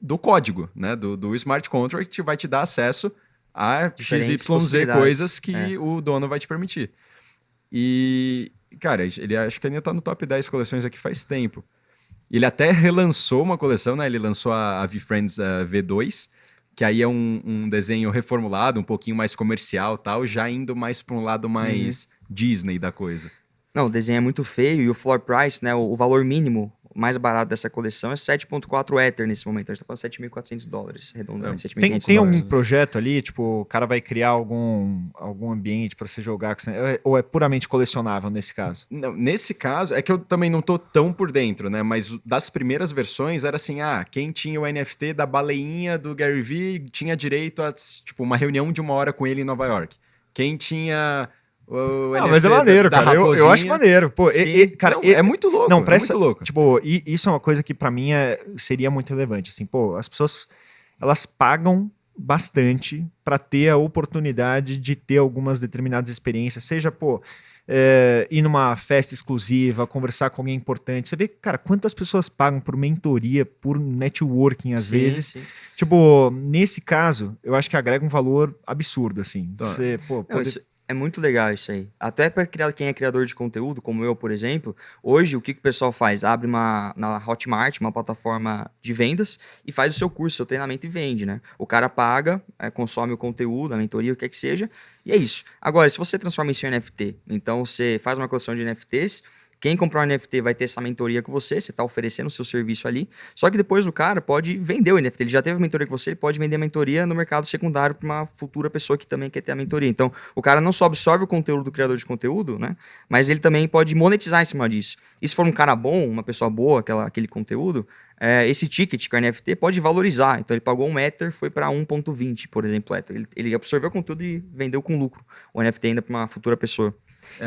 do código, né, do, do smart contract que vai te dar acesso a Diferentes XYZ coisas que É. o dono vai te permitir. E, cara, ele acho que ainda tá no top 10 coleções aqui faz tempo. Ele até relançou uma coleção, né? Ele lançou a, a V-Friends eh, V2, que aí é um, um desenho reformulado, um pouquinho mais comercial tal, já indo mais para um lado mais Disney da coisa. Não, o desenho é muito feio e o floor price, né, o, o valor mínimo mais barato dessa coleção é 7.4 Ether nesse momento. A gente tá falando 7.400 dólares, redondamente. Tem, 7.500 tem algum dólares. projeto ali, tipo, o cara vai criar algum, algum ambiente pra você jogar, você- ou é puramente colecionável nesse caso? Não, nesse caso, é que eu também não tô tão por dentro, né? Mas das primeiras versões era assim: ah, quem tinha o NFT da baleinha do Gary Vee tinha direito a, tipo, uma reunião de uma hora com ele em Nova York. Quem tinha o Ah, mas é da- maneiro, da cara. Eu, eu acho maneiro. Pô, e- e- cara, Não, e- é muito louco. Não, é pra essa- muito louco. Tipo, e isso é uma coisa que pra mim é, seria muito relevante. Assim, pô, as pessoas elas pagam bastante pra ter a oportunidade de ter algumas determinadas experiências, seja, pô, é, ir numa festa exclusiva, conversar com alguém importante. Você vê, cara, quantas pessoas pagam por mentoria, por networking às Sim, vezes. sim. Tipo, nesse caso, eu acho que agrega um valor absurdo, assim. Tá. Você, pô, Não, poder- isso é muito legal isso aí. Até para criar quem é criador de conteúdo, como eu, por exemplo, hoje o que, que o pessoal faz? Abre uma na Hotmart, uma plataforma de vendas, e faz o seu curso, seu treinamento e vende, né? O cara paga, eh, consome o conteúdo, a mentoria, o que é que seja, e é isso. Agora, se você transforma isso em NFT, então você faz uma coleção de NFTs, quem comprar um NFT vai ter essa mentoria com você, você está oferecendo o seu serviço ali. Só que depois o cara pode vender o NFT. Ele já teve a mentoria com você, ele pode vender a mentoria no mercado secundário para uma futura pessoa que também quer ter a mentoria. Então, o cara não só absorve o conteúdo do criador de conteúdo, né? Mas ele também pode monetizar em cima disso. E se for um cara bom, uma pessoa boa, aquela, aquele conteúdo, é, esse ticket com NFT pode valorizar. Então, ele pagou um Ether, foi para 1,20, por exemplo. Ele, ele absorveu o conteúdo e vendeu com lucro o NFT ainda para uma futura pessoa.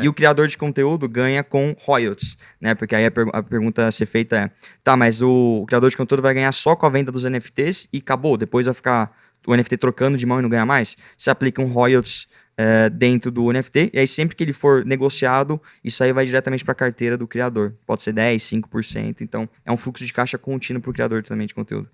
E o criador de conteúdo ganha com royalties, né? Porque aí a, pergu- a pergunta a ser feita é: tá, mas o, criador de conteúdo vai ganhar só com a venda dos NFTs e acabou, depois vai ficar o NFT trocando de mão e não ganha mais? Você aplica um royalties eh, dentro do NFT, e aí sempre que ele for negociado, isso aí vai diretamente para a carteira do criador. Pode ser 10, 5%. Então, é um fluxo de caixa contínuo para o criador também de conteúdo.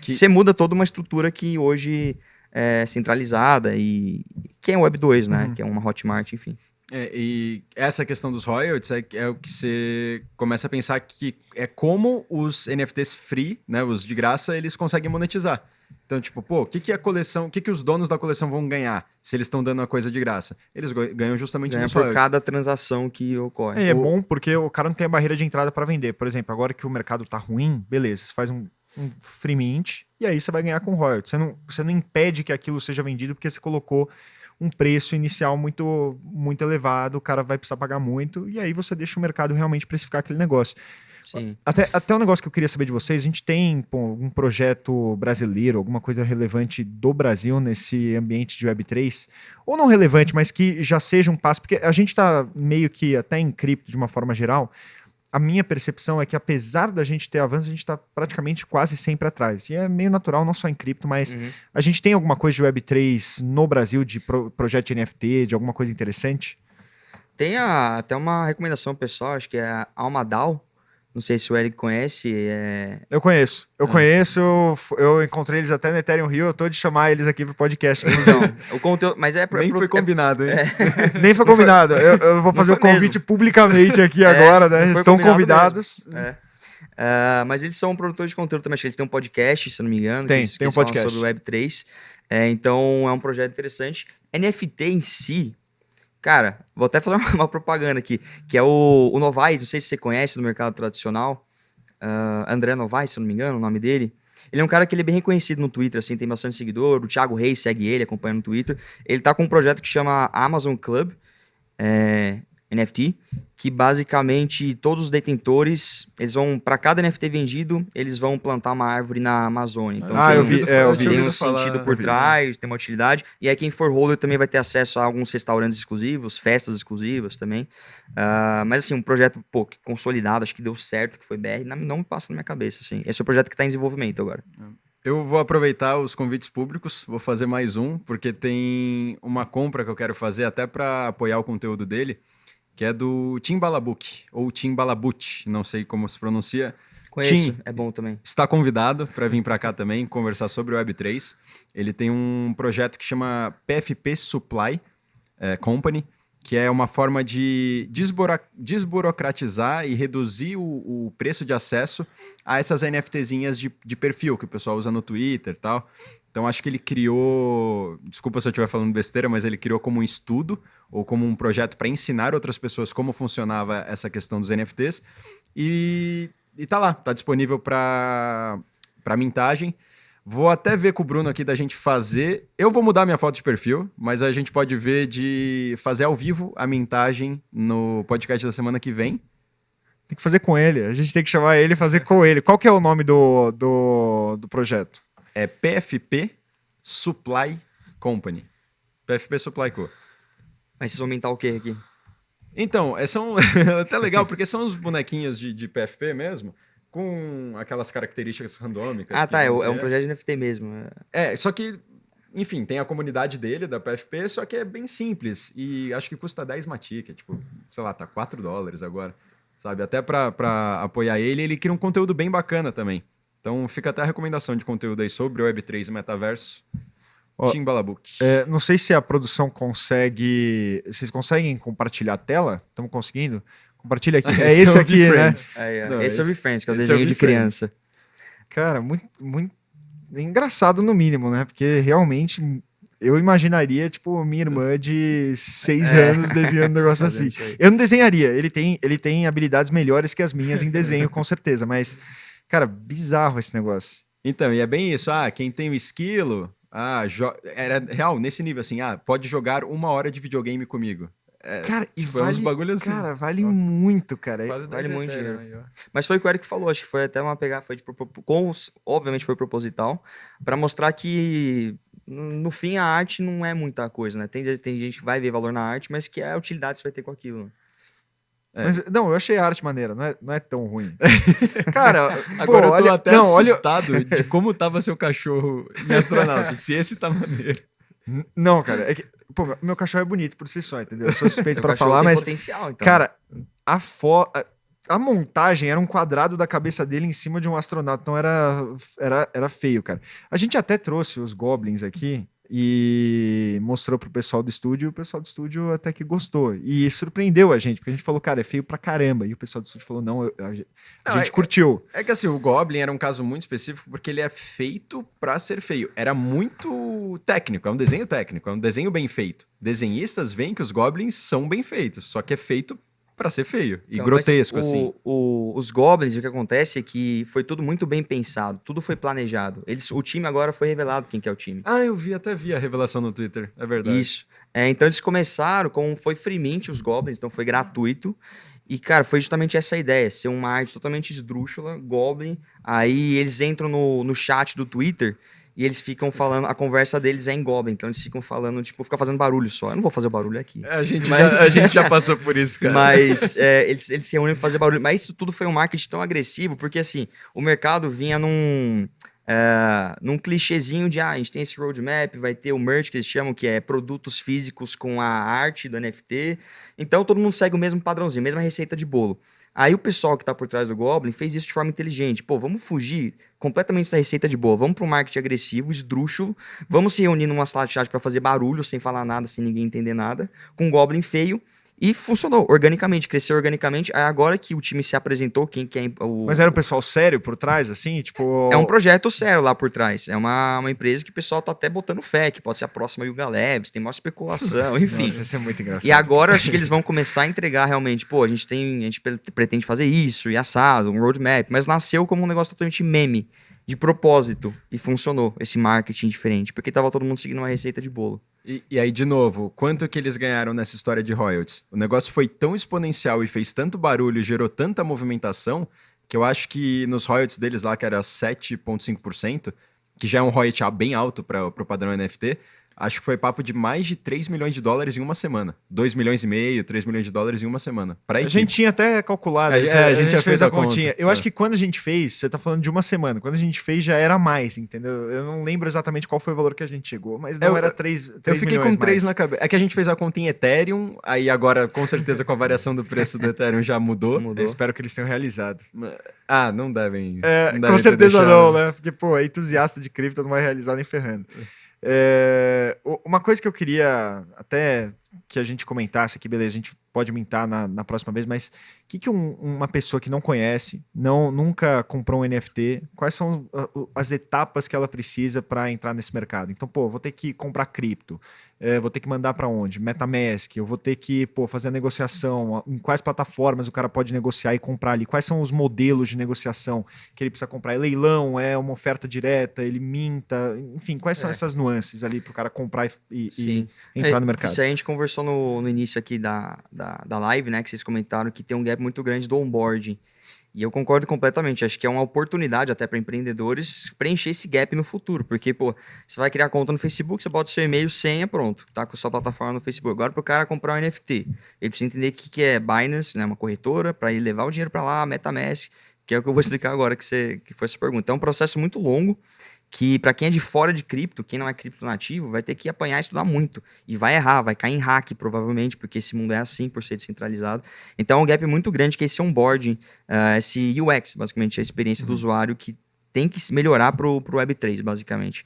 Que- Você muda toda uma estrutura que hoje é centralizada e que é o Web 2, né? Uhum. Que é uma Hotmart, enfim. É, e essa questão dos royalties é, é o que você começa a pensar que é como os NFTs free, né, os de graça, eles conseguem monetizar. Então, tipo, pô, o que, que a coleção, o que, que os donos da coleção vão ganhar se eles estão dando uma coisa de graça? Eles ganham justamente Ganha nos por royalties. cada transação que ocorre. É, é bom porque o cara não tem a barreira de entrada para vender. Por exemplo, agora que o mercado tá ruim, beleza, você faz um, um free mint e aí você vai ganhar com royalties. Você não, você não impede que aquilo seja vendido porque você colocou um preço inicial muito, muito elevado, o cara vai precisar pagar muito e aí você deixa o mercado realmente precificar aquele negócio. Sim. Até, até um negócio que eu queria saber de vocês, a gente tem algum projeto brasileiro, alguma coisa relevante do Brasil nesse ambiente de Web3? Ou não relevante, mas que já seja um passo, porque a gente está meio que até em cripto de uma forma geral, a minha percepção é que apesar da gente ter avanço, a gente está praticamente quase sempre atrás. E é meio natural, não só em cripto, mas Uhum. a gente tem alguma coisa de Web3 no Brasil, de pro- projeto de NFT, de alguma coisa interessante? Tem a- até uma recomendação pessoal, acho que é a Almadal. Não sei se o Eric conhece. É... Eu conheço. Eu Ah. conheço, eu, encontrei eles até no Ethereum Rio, eu tô de chamar eles aqui pro podcast. Então, o conteúdo. Mas é pro- Nem pro- foi é- combinado, hein? Nem foi combinado. Eu, eu vou fazer o convite mesmo. publicamente aqui É, agora, né? estão convidados. É. Ah, mas eles são produtores de conteúdo também. Acho que eles têm um podcast, se eu não me engano. Tem, que eles, que tem um podcast. sobre o Web3. É, então, é um projeto interessante. NFT em si, cara, vou até fazer uma, propaganda aqui, que é o, o não sei se você conhece no mercado tradicional. ah, André Novaes, se eu não me engano, o nome dele. Ele é um cara que ele é bem reconhecido no Twitter, assim, tem bastante seguidor. O Thiago Reis segue ele, acompanha no Twitter. Ele tá com um projeto que chama Amazon Club, é, NFT, que basicamente todos os detentores, eles vão, para cada NFT vendido, eles vão plantar uma árvore na Amazônia. Então Ah, tem, eu vi, é, eu vi tem um sentido por trás, tem uma utilidade. E aí quem for holder também vai ter acesso a alguns restaurantes exclusivos, festas exclusivas também. Ah, mas assim, um projeto, pô, consolidado, acho que deu certo, que foi BR, não, me passa na minha cabeça, assim. Esse é o projeto que está em desenvolvimento agora. Eu vou aproveitar os convites públicos, vou fazer mais um, porque tem uma compra que eu quero fazer até para apoiar o conteúdo dele, que é do Timbalabuk, ou Timbalabut, não sei como se pronuncia. Conheço, Tim. é bom também. Está convidado para vir para cá também conversar sobre o Web3. Ele tem um projeto que chama PFP Supply eh, Company, que é uma forma de desburocratizar e reduzir o, o preço de acesso a essas NFTzinhas de, de perfil que o pessoal usa no Twitter e tal. Então acho que ele criou, desculpa se eu estiver falando besteira, mas ele criou como um estudo ou como um projeto para ensinar outras pessoas como funcionava essa questão dos NFTs e e tá lá, tá disponível para para mintagem. Vou até ver com o Bruno aqui da gente fazer. Eu vou mudar minha foto de perfil, mas a gente pode ver de fazer ao vivo a mintagem no podcast da semana que vem. Tem que fazer com ele. A gente tem que chamar ele e fazer com ele. Qual que é o nome do, do, do projeto? É PFP Supply Company. PFP Supply Co. Mas vocês vão aumentar o quê aqui? Então, é, são até legal, porque são os bonequinhos de, de PFP mesmo, com aquelas características randômicas. Ah, que tá. É, o- é um projeto de NFT mesmo. é. É, só que, enfim, tem a comunidade dele, da PFP, só que é bem simples. E acho que custa 10 matica, tipo, sei lá, tá 4 dólares agora. Sabe? Até pra apoiar ele, ele cria um conteúdo bem bacana também. Então fica até a recomendação de conteúdo aí sobre o Web3 e metaverso. Ó, Timbalabook. É, não sei se a produção consegue. Vocês conseguem compartilhar a tela? Estamos conseguindo? Compartilha aqui. É Esse aqui, né? Não, esse, é o Friends, que é o desenho de criança. Cara, muito, muito engraçado no mínimo, né? Porque realmente eu imaginaria, tipo, minha irmã de seis É. anos desenhando um negócio assim. Eu não desenharia. Ele tem, ele tem habilidades melhores que as minhas em desenho, com certeza. Mas, cara, bizarro esse negócio. Então, e é bem isso. Ah, quem tem o esquilo. Ah, jo- era real, nesse nível assim. Ah, pode jogar uma hora de videogame comigo. Cara, e Foi uns vale, bagulhos assim. cara, vale muito, cara. Quase Vale 10 muito dinheiro. aí, ó. Mas foi o que o Eric falou, acho que foi até uma pegada, foi de, com obviamente foi proposital, para mostrar que no no fim a arte não é muita coisa, né? Tem, tem gente que vai ver valor na arte, mas que é a utilidade que você vai ter com aquilo. É. Mas, não, eu achei a arte maneira, não é, não é tão ruim. Cara, Agora pô, eu tô olha, até não, olha, assustado de como tava seu cachorro em astronauta. se esse tá maneiro. Não, cara, é que, pô, meu cachorro é bonito por si só, entendeu? Eu sou suspeito cachorro falar, mas, potencial, então. cara, a fo... a- a montagem era um quadrado da cabeça dele em cima de um astronauta, então era, era, era feio, cara. A gente até trouxe os goblins aqui e mostrou pro pessoal do estúdio, e o pessoal do estúdio até que gostou. E surpreendeu a gente, porque a gente falou, cara, é feio pra caramba. E o pessoal do estúdio falou, não, a, gente- Não, é- curtiu. É que assim, o Goblin era um caso muito específico porque ele é feito pra ser feio. Era muito técnico, é um desenho técnico, é um desenho bem feito. Desenhistas veem que os Goblins são bem feitos, só que é feito pra ser feio e Então, grotesco, mas o- assim. o- os Goblins, o que acontece é que foi tudo muito bem pensado, tudo foi planejado. Eles, o time agora foi revelado quem que é o time. Ah, eu vi, até vi a revelação no Twitter, é verdade. Isso. É, então eles começaram com. Foi free mint os Goblins, então foi gratuito. E, cara, foi justamente essa ideia: ser uma arte totalmente esdrúxula, Goblin. Aí eles entram no, no chat do Twitter e eles ficam falando. A conversa deles é em Goblin, então eles ficam falando, tipo, fica fazendo barulho só. Eu não vou fazer barulho aqui. A gente, Mas- já, a gente já passou por isso, cara. Mas é, eles, eles se reúnem pra fazer barulho. Mas isso tudo foi um marketing tão agressivo, porque assim, o mercado vinha num. é, num clichêzinho de ah, a gente tem esse roadmap, vai ter o merch que eles chamam, que é produtos físicos com a arte do NFT. Então todo mundo segue o mesmo padrãozinho, a mesma receita de bolo. Aí o pessoal que tá por trás do Goblin fez isso de forma inteligente. Pô, vamos fugir completamente da receita de boa. Vamos pro marketing agressivo, esdrúxulo. Vamos se reunir numa sala de chat pra fazer barulho, sem falar nada, sem ninguém entender nada. Com um Goblin feio. E funcionou organicamente, cresceu organicamente. Aí agora que o time se apresentou, quem que é o. Mas era um pessoal sério por trás, assim? Tipo. É um projeto sério lá por trás. É uma, uma empresa que o pessoal tá até botando fé, que pode ser a próxima Yuga Labs, tem maior especulação, enfim. Nossa, isso é muito engraçado. E agora acho que eles vão começar a entregar realmente, pô, a gente tem, a gente pre- pretende fazer isso e assado, um roadmap, mas nasceu como um negócio totalmente meme, de propósito, e funcionou esse marketing diferente, porque tava todo mundo seguindo uma receita de bolo. E, e aí, de novo, quanto que eles ganharam nessa história de royalties? O negócio foi tão exponencial e fez tanto barulho, gerou tanta movimentação, que eu acho que nos royalties deles lá, que era 7,5%, que já é um royalty bem alto para o padrão NFT, acho que foi papo de mais de 3 milhões de dólares em uma semana. 2 milhões e meio, 3 milhões de dólares em uma semana. Pra A equipe. gente tinha até calculado. É, isso, é, a gente já fez a continha. conta. Eu É. acho que quando a gente fez, você tá falando de uma semana. Quando a gente fez, já era mais, entendeu? Eu não lembro exatamente qual foi o valor que a gente chegou, mas não Eu- era 3 Eu fiquei com 3 na cabeça. É que a gente fez a conta em Ethereum, aí agora, com certeza, com a variação do preço do Ethereum já mudou. Mudou. Eu espero que eles tenham realizado. Ah, não devem. É, não devem com certeza deixado. não, né? Porque, pô, é entusiasta de cripto não vai realizar nem ferrando. É, uma coisa que eu queria até que a gente comentasse aqui, beleza, a gente pode mintar na, na próxima vez, mas o que, que um- uma pessoa que não conhece, não nunca comprou um NFT, quais são as etapas que ela precisa para entrar nesse mercado? Então, pô, vou ter que comprar cripto, eh, vou ter que mandar para onde? MetaMask, eu vou ter que pô, fazer a negociação, em quais plataformas o cara pode negociar e comprar ali, quais são os modelos de negociação que ele precisa comprar? É leilão, é uma oferta direta, ele minta, enfim, quais são É. essas nuances ali para o cara comprar e, e- e entrar É, no mercado? Isso aí a gente conversou no, no início aqui da, da, da live, né? Que vocês comentaram que tem um gap muito grande do onboarding. E eu concordo completamente. Acho que é uma oportunidade até para empreendedores preencher esse gap no futuro. Porque, pô, você vai criar conta no Facebook, você bota seu e-mail, senha, pronto. Tá com sua plataforma no Facebook. Agora, para o cara comprar um NFT, ele precisa entender o que, que é Binance, né? Uma corretora, para ele levar o dinheiro para lá, MetaMask, que é o que eu vou explicar agora que, você, que foi essa pergunta. É um processo muito longo que para quem é de fora de cripto, quem não é cripto nativo, vai ter que apanhar e estudar muito. E vai errar, vai cair em hack, provavelmente, porque esse mundo é assim, por ser descentralizado. Então, é um gap muito grande que é esse onboarding, ah, esse UX, basicamente, a experiência do usuário que tem que se melhorar pro, pro Web3, basicamente.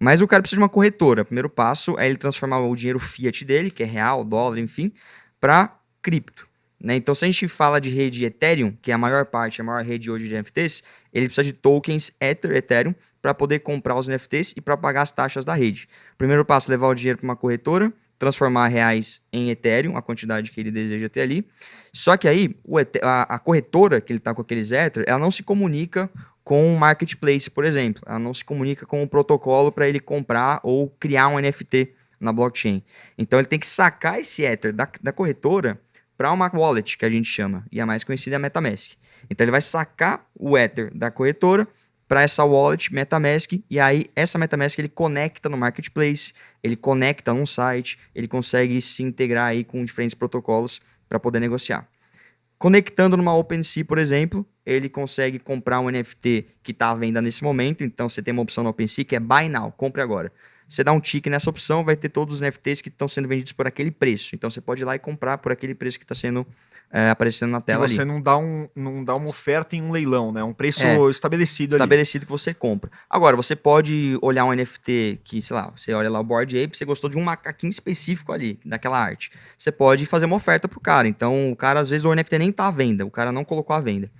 Mas o cara precisa de uma corretora. O primeiro passo é ele transformar o dinheiro fiat dele, que é real, dólar, enfim, para cripto. Né? Então, se a gente fala de rede Ethereum, que é a maior parte, a maior rede hoje de NFTs, ele precisa de tokens Ether, Ethereum, para poder comprar os NFTs e para pagar as taxas da rede. Primeiro passo, levar o dinheiro para uma corretora, transformar reais em Ethereum, a quantidade que ele deseja ter ali. Só que aí, a, a corretora que ele está com aqueles Ether, ela não se comunica com o marketplace, por exemplo. Ela não se comunica com o protocolo para ele comprar ou criar um NFT na blockchain. Então, ele tem que sacar esse Ether da, da corretora para uma wallet, que a gente chama, e a mais conhecida é a MetaMask. Então, ele vai sacar o Ether da corretora para essa wallet MetaMask e aí essa MetaMask ele conecta no marketplace, ele conecta num site, ele consegue se integrar aí com diferentes protocolos para poder negociar. Conectando numa OpenSea, por exemplo, ele consegue comprar um NFT que está à venda nesse momento. Então você tem uma opção no OpenSea que é Buy Now, compre agora. Você dá um tique nessa opção, vai ter todos os NFTs que estão sendo vendidos por aquele preço. Então você pode ir lá e comprar por aquele preço que está sendo eh, aparecendo na tela você ali. não dá, um, não dá uma oferta em um leilão, né? Um preço É. estabelecido ali. estabelecido que você compra. Agora, você pode olhar um NFT que, sei lá, você olha lá o Board Ape, você gostou de um macaquinho específico ali, daquela arte. Você pode fazer uma oferta pro cara. Então, o cara, às vezes, o NFT nem tá à venda, o cara não colocou à venda.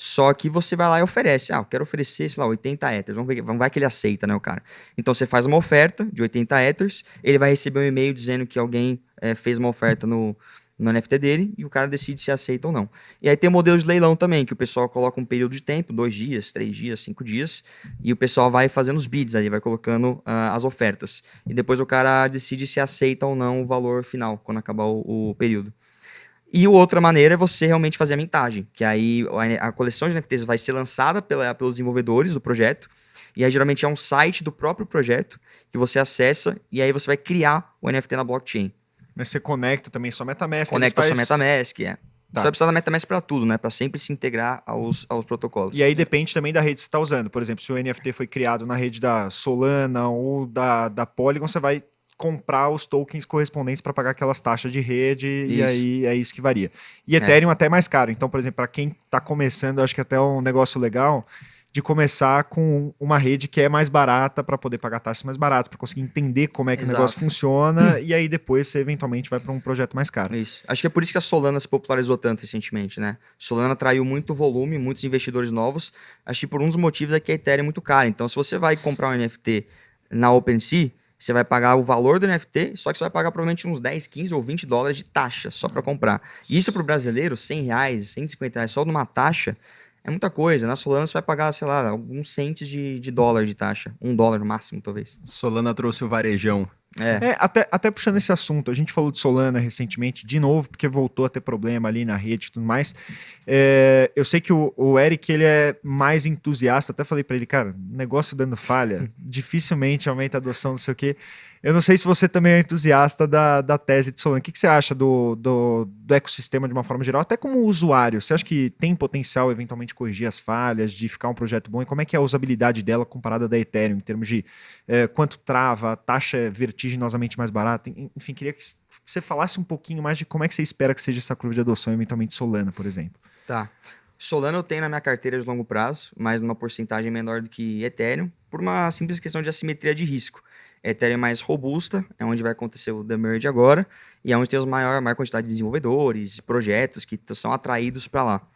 Só que você vai lá e oferece. Ah, eu quero oferecer, sei lá, 80 Ethers. Vamos ver, vamos ver que ele aceita, né, o cara. Então, você faz uma oferta de 80 Ethers, ele vai receber um e-mail dizendo que alguém eh, fez uma oferta no, no NFT dele e o cara decide se aceita ou não. E aí tem o modelo de leilão também, que o pessoal coloca um período de tempo, dois dias, três dias, cinco dias, e o pessoal vai fazendo os bids ali, vai colocando ah, as ofertas. E depois o cara decide se aceita ou não o valor final, quando acabar o, o período. E outra maneira é você realmente fazer a mintagem, que aí a, coleção de NFTs vai ser lançada pela- pelos desenvolvedores do projeto, e aí geralmente é um site do próprio projeto que você acessa, e aí você vai criar o NFT na blockchain. Mas você conecta também sua MetaMask. Conecta eles sua faz- MetaMask, é. Tá. Você vai precisar da MetaMask para tudo, né? Para sempre se integrar aos, aos protocolos. E aí depende também da rede que você está usando. Por exemplo, se o NFT foi criado na rede da Solana ou da, da Polygon, você vai comprar os tokens correspondentes para pagar aquelas taxas de rede e Isso. aí é isso que varia. E Ethereum até é mais caro. Então, por exemplo, para quem está começando, eu acho que até é um negócio legal de começar com uma rede que é mais barata para poder pagar taxas mais baratas, para conseguir entender como é que o negócio Exato. funciona e aí depois você eventualmente vai para um projeto mais caro. Isso. Acho que é por isso que a Solana se popularizou tanto recentemente, né? Solana atraiu muito volume, muitos investidores novos. Acho que por um dos motivos é que a Ethereum é muito cara. Então, se você vai comprar um NFT na OpenSea, você vai pagar o valor do NFT, só que você vai pagar provavelmente uns 10, 15 ou 20 dólares de taxa só para comprar. E isso para o brasileiro, 100 reais, 150 reais só numa taxa, é muita coisa. Na Solana você vai pagar, sei lá, alguns centes de, de dólar de taxa. Um dólar no máximo, talvez. Solana trouxe o varejão. É. É, até, até puxando esse assunto, a gente falou de Solana recentemente, de novo, porque voltou a ter problema ali na rede e tudo mais. É, eu sei que o, o Eric, ele é mais entusiasta, até falei para ele, cara, negócio dando falha, dificilmente aumenta a adoção, não sei o quê. Eu não sei se você também é entusiasta da, da tese de Solana. O que, que você acha do, do, do ecossistema de uma forma geral, até como usuário? Você acha que tem potencial eventualmente corrigir as falhas, de ficar um projeto bom? E como é que é a usabilidade dela comparada da Ethereum, em termos de é, quanto trava, taxa é vertiginosamente mais barata? En- Enfim, queria que você falasse um pouquinho mais de como é que você espera que seja essa curva de adoção, eventualmente Solana, por exemplo. Tá. Solana eu tenho na minha carteira de longo prazo, mas numa porcentagem menor do que Ethereum, por uma simples questão de assimetria de risco. Ethereum é mais robusta, é onde vai acontecer o The Merge agora, e é onde tem os maior, maior quantidade de desenvolvedores, projetos que são atraídos para lá.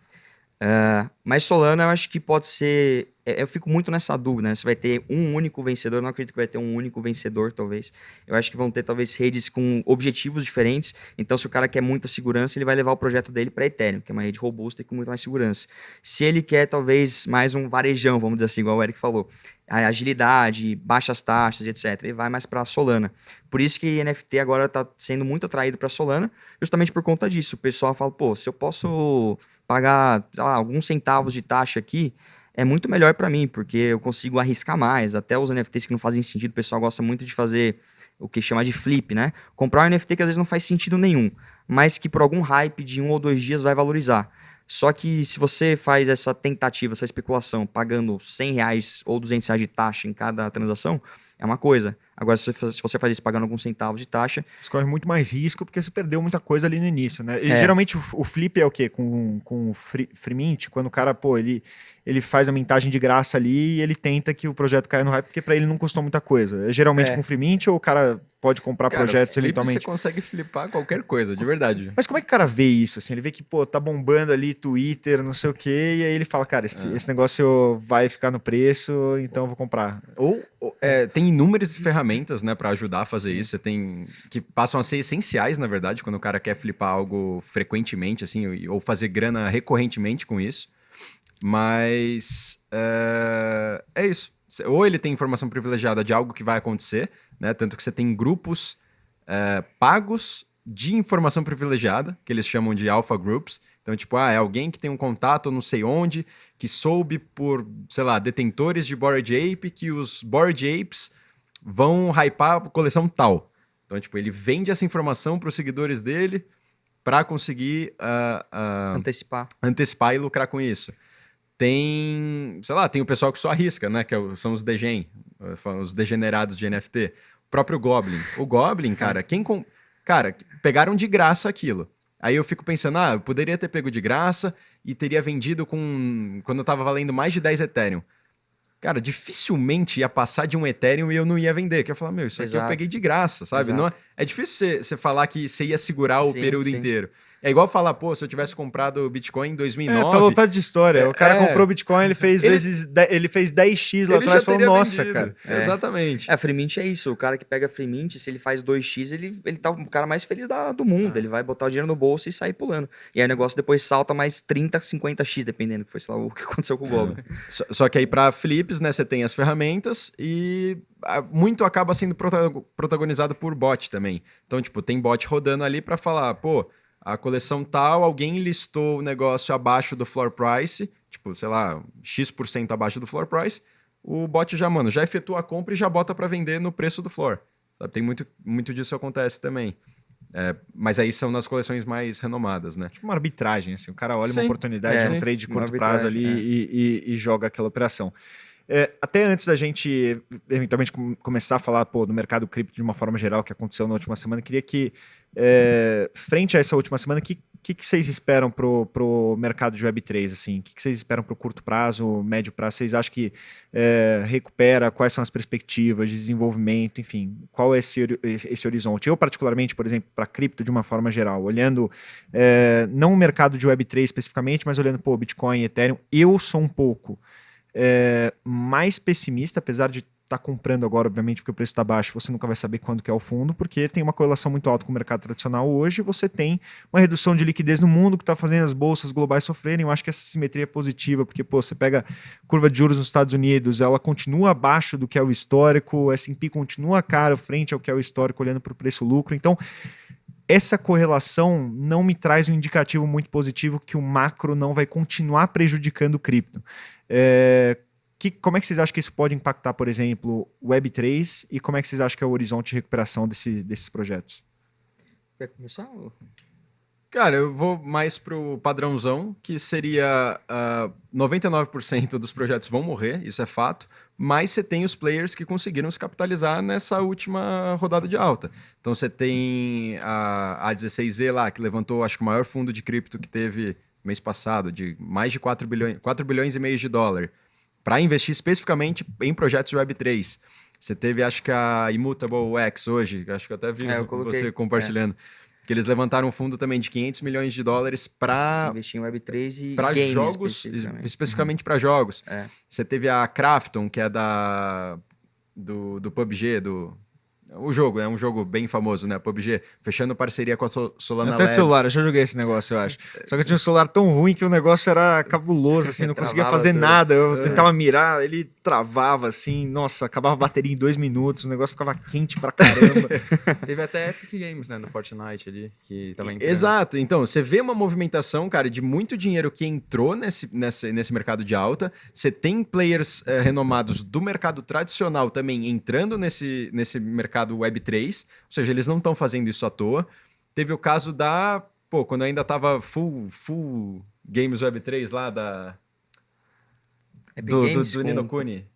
Ah, mas Solana eu acho que pode ser. é, Eu fico muito nessa dúvida, né? Se vai ter um único vencedor, eu não acredito que vai ter um único vencedor, talvez. Eu acho que vão ter, talvez, redes com objetivos diferentes. Então, se o cara quer muita segurança, ele vai levar o projeto dele para Ethereum, que é uma rede robusta e com muito mais segurança. Se ele quer, talvez, mais um varejão, vamos dizer assim, igual o Eric falou, a agilidade, baixas taxas, etc., ele vai mais para Solana. Por isso que NFT agora está sendo muito atraído para Solana, justamente por conta disso. O pessoal fala, pô, se eu posso pagar lá, alguns centavos de taxa aqui, é muito melhor para mim, porque eu consigo arriscar mais. Até os NFTs que não fazem sentido, o pessoal gosta muito de fazer o que chama de flip, né? Comprar um NFT que às vezes não faz sentido nenhum, mas que por algum hype de um ou dois dias vai valorizar. Só que se você faz essa tentativa, essa especulação, pagando 100 reais ou 200 reais de taxa em cada transação, é uma coisa. Agora, se você faz- se você faz isso pagando alguns centavos de taxa, Você corre muito mais risco porque você perdeu muita coisa ali no início, né? E É. geralmente o, o flip é o quê? Com, com o free, free mint, quando o cara, pô, ele, ele faz a mintagem de graça ali e ele tenta que o projeto caia no hype, porque pra ele não custou muita coisa. É geralmente É. com free mint ou o cara pode comprar Cara, projetos flip, eventualmente? Você consegue flipar qualquer coisa, de verdade. Mas como é que o cara vê isso? Assim, ele vê que, pô, tá bombando ali Twitter, não sei o quê, e aí ele fala, cara, esse, esse negócio vai ficar no preço, então eu vou comprar. Ou, ou, é, tem inúmeras ferramentas, né, para ajudar a fazer isso. Você tem que passam a ser essenciais, na verdade, quando o cara quer flipar algo frequentemente, assim, ou- fazer grana recorrentemente com isso. Mas é, é isso. Ou ele tem informação privilegiada de algo que vai acontecer, né? Tanto que você tem grupos é, pagos de informação privilegiada, que eles chamam de alpha groups. Então, tipo, ah, é alguém que tem um contato não sei onde, que soube por, sei lá, detentores de Bored Ape, que os Bored Apes vão hypar a coleção tal. Então, tipo, ele vende essa informação para os seguidores dele para conseguir ah, ah, antecipar. antecipar e lucrar com isso. Tem, sei lá, tem o pessoal que só arrisca, né? Que é são os degen, eh, os degenerados de NFT. O próprio Goblin. O Goblin, cara, quem com... Cara, pegaram de graça aquilo. Aí eu fico pensando, ah, eu poderia ter pego de graça e teria vendido com. Quando tava valendo mais de 10 Ethereum. Cara, dificilmente ia passar de um Ethereum e eu não ia vender. Que eu ia falar, meu, isso aqui eu peguei de graça, sabe? Não é, é difícil você falar que você ia segurar o Sim, período sim. inteiro. É igual falar, pô, se eu tivesse comprado o Bitcoin em É, 2009. tá lotado de história. O cara É. comprou Bitcoin, ele fez, Ele- vezes, ele fez 10x lá atrás e falou, nossa, vendido. cara. É. Exatamente. É, free mint é isso. O cara que pega free mint, se ele faz 2x, ele, ele tá o cara mais feliz da- do mundo. Ele vai botar o dinheiro no bolso e sair pulando. E aí o negócio depois salta mais 30, 50x, dependendo, que foi, sei lá, o que aconteceu com o Goblin. Só, só que aí para flips, né, você tem as ferramentas e ah, muito acaba sendo protago- protagonizado por bot também. Então, tipo, tem bot rodando ali para falar, pô, a coleção tal, alguém listou o negócio abaixo do floor price, tipo, sei lá, X% abaixo do floor price, o bot já, mano, já efetua a compra e já bota para vender no preço do floor. Sabe? Tem muito, muito disso acontece também. É, mas aí são nas coleções mais renomadas, né? Tipo uma arbitragem, assim. O cara olha Sim. uma oportunidade É, de um trade de curto prazo ali é. e, e- e joga aquela operação. É, até antes da gente eventualmente com- começar a falar pô, do mercado cripto de uma forma geral que aconteceu na última semana, queria que, é, frente a essa última semana, o que, que, que vocês esperam pro, pro mercado de Web3? Assim? O que, que vocês esperam pro curto prazo, médio prazo? Vocês acham que é, recupera? Quais são as perspectivas de desenvolvimento? Enfim, qual é esse esse horizonte? Eu, particularmente, por exemplo, para cripto de uma forma geral, olhando é, não o mercado de Web3 especificamente, mas olhando, pô, Bitcoin, Ethereum, eu sou um pouco é, mais pessimista, apesar de estar comprando agora, obviamente, porque o preço está baixo, você nunca vai saber quando que é o fundo, porque tem uma correlação muito alta com o mercado tradicional hoje, você tem uma redução de liquidez no mundo que está fazendo as bolsas globais sofrerem, eu acho que essa simetria é positiva, porque, pô, você pega curva de juros nos Estados Unidos, ela continua abaixo do que é o histórico, o S&P continua caro frente ao que é o histórico, olhando para o preço-lucro, então essa correlação não me traz um indicativo muito positivo que o macro não vai continuar prejudicando o cripto. É, que, como é que vocês acham que isso pode impactar, por exemplo, o Web3 e como é que vocês acham que é o horizonte de recuperação desse- desses projetos? Quer começar? ou- Cara, eu vou mais pro padrãozão, que seria ah, 99% dos projetos vão morrer, isso é fato, mas você tem os players que conseguiram se capitalizar nessa última rodada de alta. Então você tem a, a 16Z lá, que levantou, acho que o maior fundo de cripto que teve mês passado, de mais de 4 bilhões, 4 bilhões e meio de dólar, para investir especificamente em projetos Web3. Você teve, acho que a Immutable X hoje, acho que eu até vi É, eu você compartilhando. Que eles levantaram um fundo também de 500 milhões de dólares para Investir em Web3 e para jogos, especificamente. especificamente para jogos. É. Você teve a Krafton, que é da do, do PUBG, do o jogo, é um jogo bem famoso, né? PUBG, fechando parceria com a Sol- Solana Até Labs. celular, eu já joguei esse negócio, eu acho. Só que eu tinha um celular tão ruim que o negócio era cabuloso, assim, não conseguia fazer nada. Eu tentava mirar, ele travava, assim, nossa, acabava a bateria em dois minutos, o negócio ficava quente pra caramba. Teve até Epic Games, né, no Fortnite ali, que tava entrando. Exato. Então, você vê uma movimentação, cara, de muito dinheiro que entrou nesse, nesse, nesse mercado de alta. Você tem players eh, renomados do mercado tradicional também entrando nesse, nesse mercado Web3. Ou seja, eles não estão fazendo isso à toa. Teve o caso da. Pô, quando ainda tava full, full Games Web3 lá da. Epic Do, do, Games do com Nino Kuni.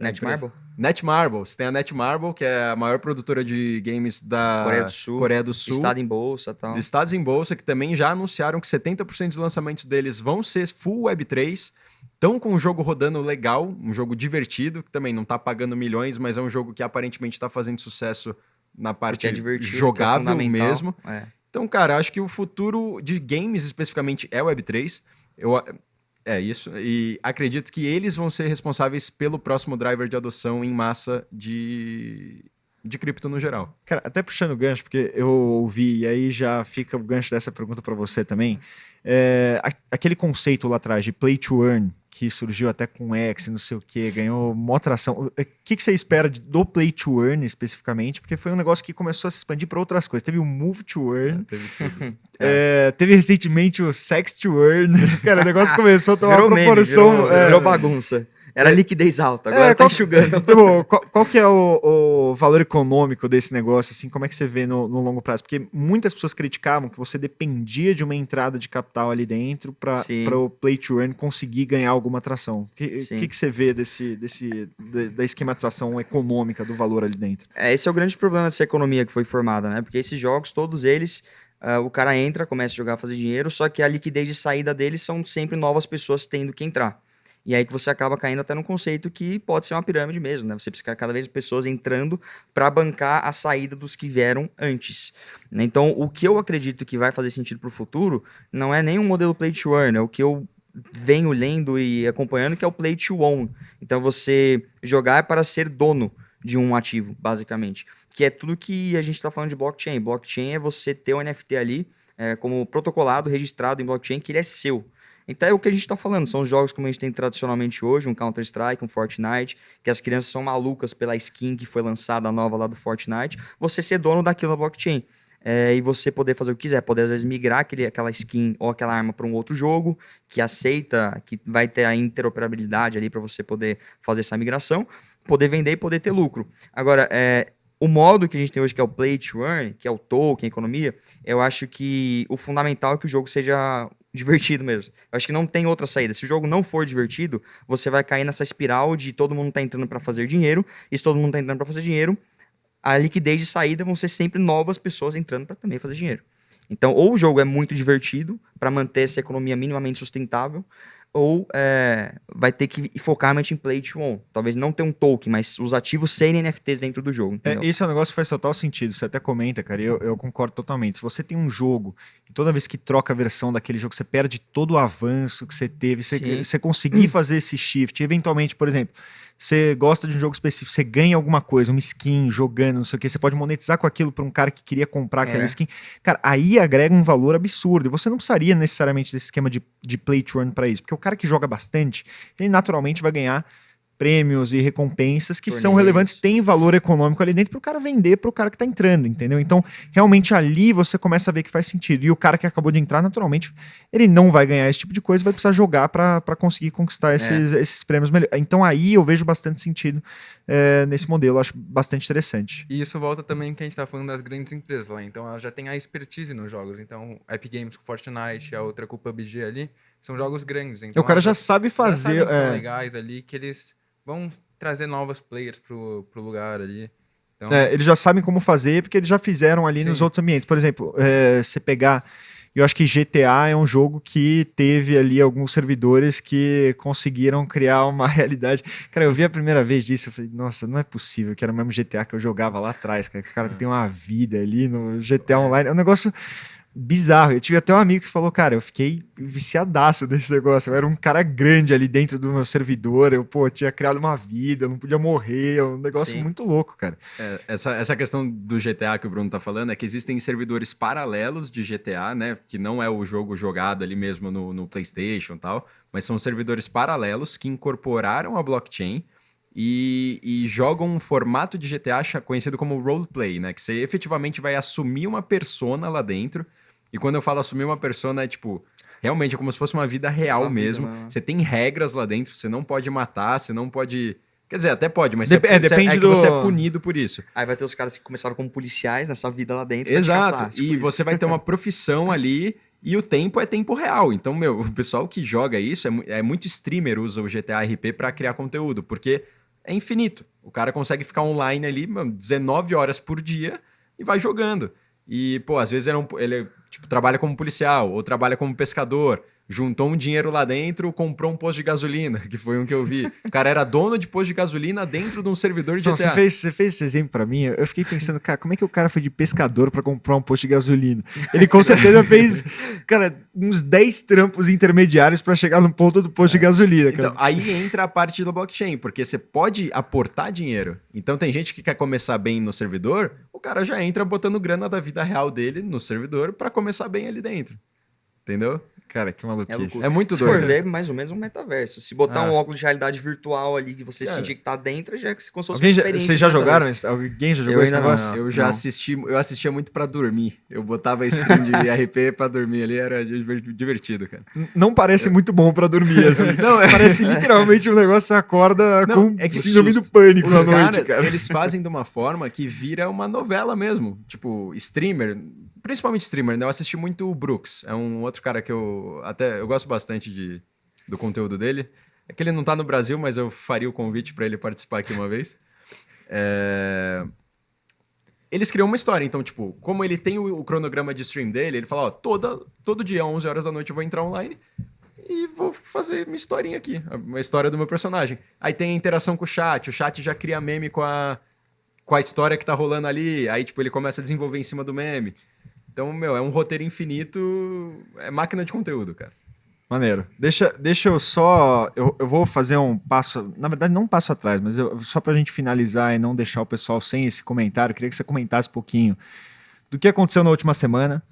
Netmarble? Netmarble. Você tem a Netmarble, que é a maior produtora de games da Coreia do Sul. Coreia do Sul. Estado em bolsa e tal. Estados em bolsa que também já anunciaram que 70% dos lançamentos deles vão ser full Web3. Estão com um jogo rodando legal, um jogo divertido, que também não tá pagando milhões, mas é um jogo que aparentemente está fazendo sucesso na parte é é jogável fundamental. mesmo. É. Então, cara, acho que o futuro de games especificamente é Web3. Eu, é isso. E acredito que eles vão ser responsáveis pelo próximo driver de adoção em massa de, de cripto no geral. Cara, até puxando o gancho, porque eu ouvi, e aí já fica o gancho dessa pergunta para você também. É, aquele conceito lá atrás de play to earn, que surgiu até com X, não sei o que, ganhou mó atração. O que, que você espera de- do play to earn especificamente? Porque foi um negócio que começou a se expandir para outras coisas. Teve o move to earn, Teve tudo. é, teve recentemente o sex to earn. Cara, o negócio começou a tomar Virou uma meme, proporção. virou, é, virou bagunça. Era liquidez alta, agora É, tá qual- enxugando. Tipo, qual, qual que é o, o valor econômico desse negócio, assim, como é que você vê no, no longo prazo? Porque muitas pessoas criticavam que você dependia de uma entrada de capital ali dentro para o play to earn conseguir ganhar alguma atração. O que, Sim. que, que você vê desse, desse, da- esquematização econômica do valor ali dentro? É, esse é o grande problema dessa economia que foi formada, né? Porque esses jogos, todos eles, ah, o cara entra, começa a jogar, fazer dinheiro, só que a liquidez de saída deles são sempre novas pessoas tendo que entrar. E aí que você acaba caindo até num conceito que pode ser uma pirâmide mesmo, né? Você precisa cada vez pessoas entrando para bancar a saída dos que vieram antes. né? Então, o que eu acredito que vai fazer sentido para o futuro não é nem um modelo play to earn, é o que eu venho lendo e acompanhando, que é o play to own. Então, você jogar é para ser dono de um ativo, basicamente. Que é tudo que a gente está falando de blockchain. Blockchain é você ter o NFT ali é, como protocolado, registrado em blockchain, que ele é seu. Então é o que a gente está falando, são os jogos como a gente tem tradicionalmente hoje, um Counter-Strike, um Fortnite, que as crianças são malucas pela skin que foi lançada nova lá do Fortnite, você ser dono daquilo na blockchain. É, e você poder fazer o que quiser, poder às vezes migrar aquele, aquela skin ou aquela arma para um outro jogo que aceita, que vai ter a interoperabilidade ali para você poder fazer essa migração, poder vender e poder ter lucro. Agora, é, o modo que a gente tem hoje, que é o play to earn, que é o token, a economia, eu acho que o fundamental é que o jogo seja divertido mesmo. Eu acho que não tem outra saída. Se o jogo não for divertido, você vai cair nessa espiral de todo mundo tá entrando para fazer dinheiro, e se todo mundo tá entrando para fazer dinheiro, a liquidez de saída vão ser sempre novas pessoas entrando para também fazer dinheiro. Então, ou o jogo é muito divertido para manter essa economia minimamente sustentável, ou é, vai ter que focar realmente em play to own. Talvez não ter um token, mas os ativos serem NFTs dentro do jogo. É, esse é um negócio que faz total sentido. Você até comenta, cara, e eu, eu concordo totalmente. Se você tem um jogo e toda vez que troca a versão daquele jogo, você perde todo o avanço que você teve, você, Sim. você conseguir fazer esse shift, eventualmente, por exemplo, você gosta de um jogo específico, você ganha alguma coisa, uma skin jogando, não sei o que, você pode monetizar com aquilo para um cara que queria comprar aquela É. skin. Cara, aí agrega um valor absurdo. E você não precisaria necessariamente desse esquema de, de play to earn para isso, porque o cara que joga bastante, ele naturalmente vai ganhar prêmios e recompensas que são relevantes, tem valor econômico ali dentro para o cara vender para o cara que está entrando, entendeu? Então, realmente ali você começa a ver que faz sentido. E o cara que acabou de entrar, naturalmente, ele não vai ganhar esse tipo de coisa, vai precisar jogar para conseguir conquistar esses, esses prêmios melhor. Então, aí eu vejo bastante sentido eh, nesse modelo, acho bastante interessante. E isso volta também que a gente tá falando das grandes empresas lá. Então ela já tem a expertise nos jogos. Então, Epic Games com Fortnite, a outra com o PUBG ali, são jogos grandes. Então, o cara já sabe já sabe fazer. que são é, legais ali, que eles vão trazer novos players pro, pro lugar ali. Então, É, eles já sabem como fazer, porque eles já fizeram ali nos Sim. outros ambientes. Por exemplo, é, você pegar eu acho que GTA é um jogo que teve ali alguns servidores que conseguiram criar uma realidade. Cara, eu vi a primeira vez disso, eu falei, nossa, não é possível que era o mesmo GTA que eu jogava lá atrás, cara. O cara tem uma vida ali no GTA Online. É um negócio bizarro. Eu tive até um amigo que falou, cara, eu fiquei viciadaço desse negócio. Eu era um cara grande ali dentro do meu servidor. Eu, pô, tinha criado uma vida, eu não podia morrer. É um negócio Sim. muito louco, cara. É, essa, essa questão do GTA que o Bruno tá falando é que existem servidores paralelos de GTA, né? Que não é o jogo jogado ali mesmo no, no PlayStation e tal, mas são servidores paralelos que incorporaram a blockchain e, e jogam um formato de GTA conhecido como roleplay, né? Que você efetivamente vai assumir uma persona lá dentro. E quando eu falo assumir uma persona, é tipo. Realmente é como se fosse uma vida real Uma vida, mesmo. né? Você tem regras lá dentro, você não pode matar, você não pode. Quer dizer, até pode, mas Dep- você, é, você- depende é que do- você é punido por isso. Aí vai ter os caras que começaram como policiais nessa vida lá dentro. Exato. caçar, tipo e isso. você vai ter uma profissão ali e o tempo é tempo real. Então, meu, o pessoal que joga isso é, é muito streamer usa o GTA RP para criar conteúdo, porque é infinito. O cara consegue ficar online ali, mano, 19 horas por dia e vai jogando. E, pô, às vezes ele, é um- ele, tipo, trabalha como policial ou trabalha como pescador. Juntou um dinheiro lá dentro, comprou um posto de gasolina, que foi um que eu vi. O cara era dono de posto de gasolina dentro de um servidor de Não, GTA. você, fez, você fez esse exemplo pra mim, eu fiquei pensando, cara, como é que o cara foi de pescador pra comprar um posto de gasolina? Ele com certeza fez, cara, uns 10 trampos intermediários pra chegar no ponto do posto de gasolina, cara. Então, aí entra a parte do blockchain, porque você pode aportar dinheiro. Então, tem gente que quer começar bem no servidor, o cara já entra botando grana da vida real dele no servidor para começar bem ali dentro. Entendeu? Cara, que É, maluquice. loucura. É muito Se doido. for ver, mais ou menos um metaverso. Se botar Ah. um óculos de realidade virtual ali que você Cara. sentir que tá dentro, já é que você como se fosse Alguém uma experiência vocês já jogaram? esse- Alguém já Eu jogou esse ainda não, negócio? Eu já Não. assisti, eu assistia muito para dormir. Eu botava stream de RP para dormir ali, era diver- divertido, cara. Não parece muito bom pra dormir, assim. Não, é- Parece literalmente um negócio que você acorda Não, com é que síndrome os- do pânico Os à noite, caras, cara. eles fazem de uma forma que vira uma novela mesmo. Tipo, streamer, principalmente streamer, né? Eu assisti muito o Brooks. É um outro cara que eu até eu gosto bastante de, do conteúdo dele. É que ele não tá no Brasil, mas eu faria o convite para ele participar aqui uma vez. É, Eles criam uma história, então, tipo, como ele tem o, o cronograma de stream dele, ele fala, ó, toda, todo dia, 11 horas da noite, eu vou entrar online e vou fazer minha historinha aqui, uma história do meu personagem. Aí tem a interação com o chat, o chat já cria meme com a, com a história que tá rolando ali, aí, tipo, ele começa a desenvolver em cima do meme. Então, meu, é um roteiro infinito, é máquina de conteúdo, cara. Maneiro. Deixa, deixa eu só. Eu, eu vou fazer um passo. Na verdade, não um passo atrás, mas eu, só pra gente finalizar e não deixar o pessoal sem esse comentário, queria que você comentasse um pouquinho do que aconteceu na última semana,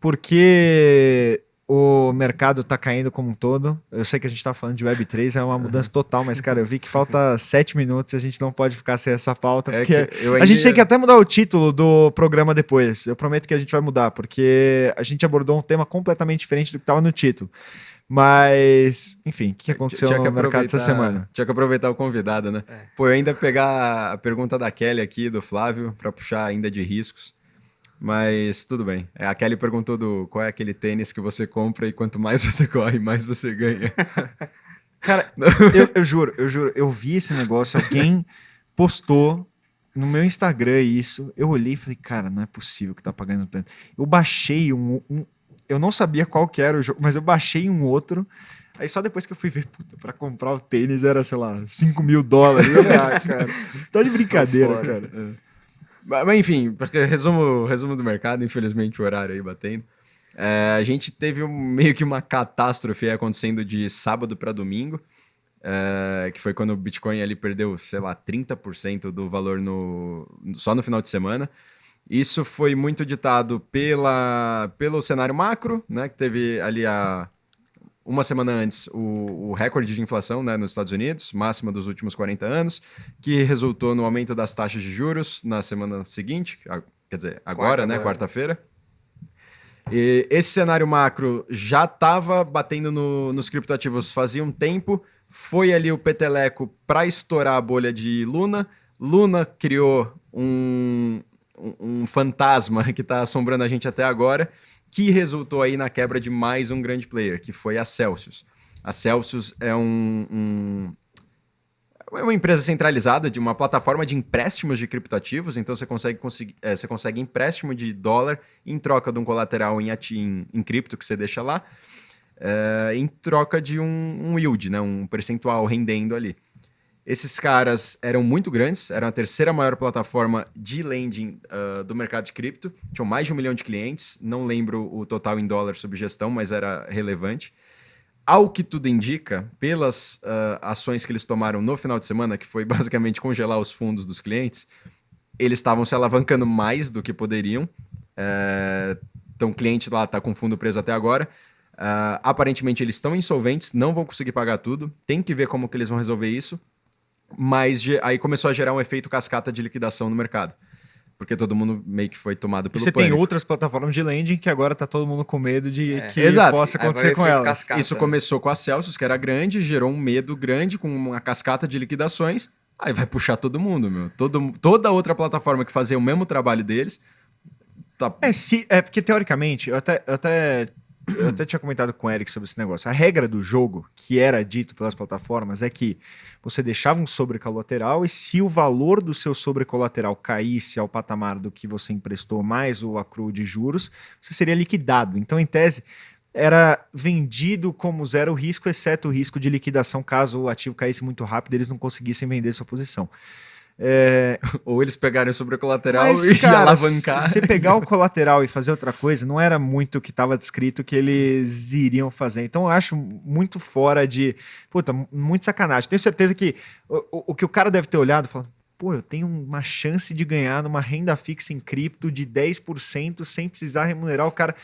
porque o mercado tá caindo como um todo. Eu sei que a gente tá falando de Web3, é uma mudança total, mas, cara, eu vi que falta sete minutos e a gente não pode ficar sem essa pauta, É porque que eu a ainda gente tem que até mudar o título do programa depois. Eu prometo que a gente vai mudar, porque a gente abordou um tema completamente diferente do que estava no título. Mas, enfim, o que aconteceu Tinha no que mercado essa semana? Tinha que aproveitar o convidado, né? É. Pô, eu ainda pegar a pergunta da Kelly aqui, do Flávio, pra puxar ainda de riscos. Mas tudo bem. É, A Kelly perguntou do qual é aquele tênis que você compra e quanto mais você corre, mais você ganha. Cara, eu, eu juro, eu juro, eu vi esse negócio, alguém postou no meu Instagram isso. Eu olhei e falei, cara, não é possível que tá pagando tanto. Eu baixei um. um- eu não sabia qual que era o jogo, mas eu baixei um outro. Aí só depois que eu fui ver, puta, pra comprar o tênis era, sei lá, 5 mil dólares. Ah, cara, tá de brincadeira, Tá cara. É. Mas, enfim, resumo, resumo do mercado, infelizmente o horário aí batendo. É, a gente teve meio que uma catástrofe acontecendo de sábado para domingo, é, que foi quando o Bitcoin ali perdeu, sei lá, 30% do valor no, só no final de semana. Isso foi muito ditado pela, pelo cenário macro, né, que teve ali a, uma semana antes o, o recorde de inflação né, nos Estados Unidos, máxima dos últimos 40 anos, que resultou no aumento das taxas de juros na semana seguinte, quer dizer, agora, Quarta né, quarta-feira. E esse cenário macro já estava batendo no- nos criptoativos fazia um tempo, foi ali o peteleco para estourar a bolha de Luna. Luna criou um, um, um fantasma que está assombrando a gente até agora, que resultou aí na quebra de mais um grande player, que foi a Celsius. A Celsius é um, um- é uma empresa centralizada de uma plataforma de empréstimos de criptoativos, então você consegue, é, você consegue empréstimo de dólar em troca de um colateral em, em, em cripto que você deixa lá, é, em troca de um, um yield, né, um percentual rendendo ali. Esses caras eram muito grandes, eram a terceira maior plataforma de lending ah, do mercado de cripto, tinham mais de um milhão de clientes, não lembro o total em dólar sob gestão, mas era relevante. Ao que tudo indica, pelas ah, ações que eles tomaram no final de semana, que foi basicamente congelar os fundos dos clientes, eles estavam se alavancando mais do que poderiam. É, então, o cliente lá está com fundo preso até agora. Ah, aparentemente, eles estão insolventes, não vão conseguir pagar tudo. Tem que ver como que eles vão resolver isso. Mas aí começou a gerar um efeito cascata de liquidação no mercado. Porque todo mundo meio que foi tomado E pelo você tem pânico. outras plataformas de lending que agora tá todo mundo com medo de É. que Exato. possa acontecer com elas. cascata. Isso começou com a Celsius, que era grande, gerou um medo grande, com uma cascata de liquidações. Aí vai puxar todo mundo, meu. Todo, toda outra plataforma que fazia o mesmo trabalho deles. Tá, É, se, é porque teoricamente, eu até, eu até, eu até tinha comentado com o Eric sobre esse negócio. A regra do jogo, que era dito pelas plataformas, é que você deixava um sobrecolateral e se o valor do seu sobrecolateral caísse ao patamar do que você emprestou mais o acrue de juros, você seria liquidado. Então, em tese, era vendido como zero risco, exceto o risco de liquidação caso o ativo caísse muito rápido e eles não conseguissem vender sua posição. É, ou eles pegarem o sobrecolateral mas, e cara, alavancar. se você pegar o colateral e fazer outra coisa, não era muito o que estava descrito que eles iriam fazer. Então eu acho muito fora de. Puta, muito sacanagem. Tenho certeza que o, o- o que o cara deve ter olhado e falado. Pô, eu tenho uma chance de ganhar numa renda fixa em cripto de 10% sem precisar remunerar o cara.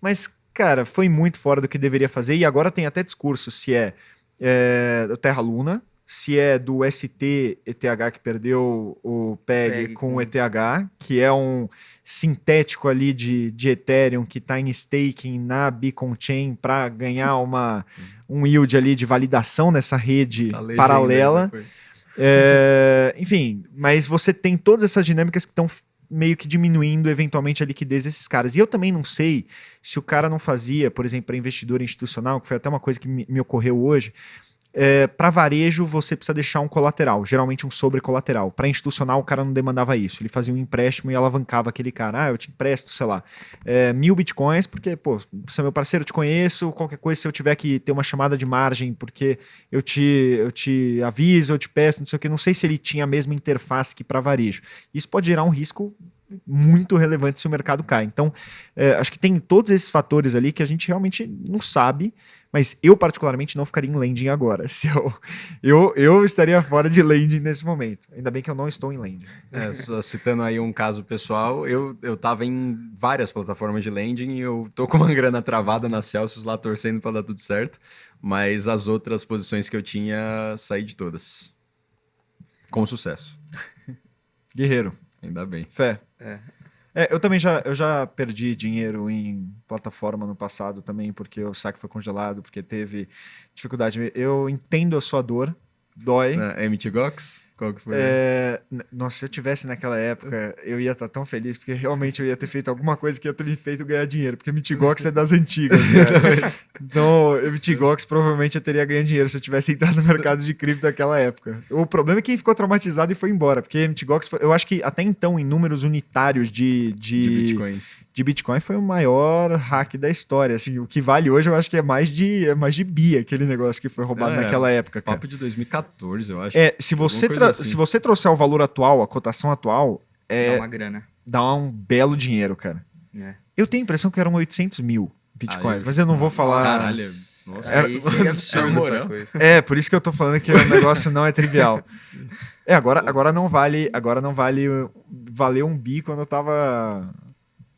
Mas, cara, foi muito fora do que deveria fazer. E agora tem até discurso se é, é Terra Luna, se é do ST ETH que perdeu o PEG, PEG com o ETH, que é um sintético ali de, de Ethereum que está em staking na Beacon Chain para ganhar uma, um yield ali de validação nessa rede Tá legenda paralela. É, enfim, mas você tem todas essas dinâmicas que estão meio que diminuindo eventualmente a liquidez desses caras. E eu também não sei se o cara não fazia, por exemplo, para investidor institucional, que foi até uma coisa que me, me ocorreu hoje. Para varejo, você precisa deixar um colateral, geralmente um sobrecolateral. Para institucional, o cara não demandava isso. Ele fazia um empréstimo e alavancava aquele cara. Ah, eu te empresto, sei lá, é, mil bitcoins, porque, pô, você é meu parceiro, eu te conheço. Qualquer coisa, se eu tiver que ter uma chamada de margem, porque eu te, eu te aviso, eu te peço, não sei o que. Não sei se ele tinha a mesma interface que para varejo. Isso pode gerar um risco muito relevante se o mercado cai. Então, é, acho que tem todos esses fatores ali que a gente realmente não sabe, mas eu particularmente não ficaria em lending agora. Se eu, eu, eu estaria fora de lending nesse momento. Ainda bem que eu não estou em lending. É, só citando aí um caso pessoal, eu, eu tava em várias plataformas de lending e eu tô com uma grana travada na Celsius lá torcendo para dar tudo certo, mas as outras posições que eu tinha, saí de todas. Com sucesso. Guerreiro, Ainda bem. fé. É. É, eu também já, eu já perdi dinheiro em plataforma no passado também, porque o saque foi congelado, porque teve dificuldade. Eu entendo a sua dor, dói. Na MTGOX? Qual que foi? É, nossa, se eu tivesse naquela época, eu ia estar tão feliz, porque realmente eu ia ter feito alguma coisa que ia ter me feito ganhar dinheiro, porque Mitigox é das antigas, cara. Então, Mitigox provavelmente eu teria ganho dinheiro se eu tivesse entrado no mercado de cripto naquela época. O problema é que ficou traumatizado e foi embora, porque Mitigox, foi- eu acho que até então, em números unitários de, de, de bitcoins. de Bitcoin, foi o maior hack da história. Assim, o que vale hoje, eu acho que é mais de, é mais de bi aquele negócio que foi roubado É, naquela época, cara. Papo de 2014, eu acho. É, se você, assim. se você trouxer o valor atual, a cotação atual, Dá é, uma grana. dá um belo dinheiro, cara. É. Eu tenho a impressão que eram 800 mil bitcoins, mas eu não vou falar. Caralho. Nossa. Absurdo. Muita coisa. É, por isso que eu tô falando que o negócio não é trivial. É, agora, agora não vale, agora não vale valeu um bi quando eu tava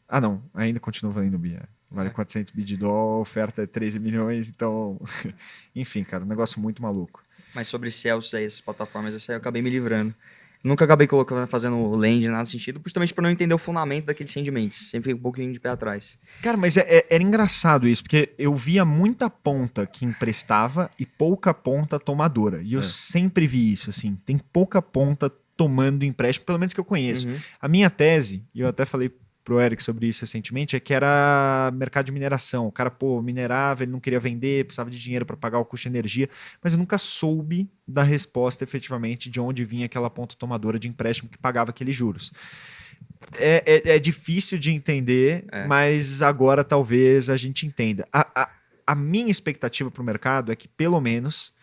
Ah, não, ainda continua valendo bi. é. Vale 400 bi de dólar, a oferta é 13 milhões, então, enfim, cara, um negócio muito maluco. Mas sobre Celsius aí, essas plataformas, essa aí eu acabei me livrando. Nunca acabei colocando, fazendo land, nada sentido, justamente por não entender o fundamento daqueles rendimentos. Sempre fiquei um pouquinho de pé atrás. Cara, mas é- é- era engraçado isso, porque eu via muita ponta que emprestava e pouca ponta tomadora. E eu É. sempre vi isso, assim. Tem pouca ponta tomando empréstimo, pelo menos que eu conheço. Uhum. A minha tese, e eu até falei pro Eric sobre isso recentemente, é que era mercado de mineração. O cara, pô, minerava, ele não queria vender, precisava de dinheiro para pagar o custo de energia, mas eu nunca soube da resposta efetivamente de onde vinha aquela ponta tomadora de empréstimo que pagava aqueles juros. É, é- é difícil de entender, É. mas agora talvez a gente entenda. A, a- a minha expectativa para o mercado é que, pelo menos,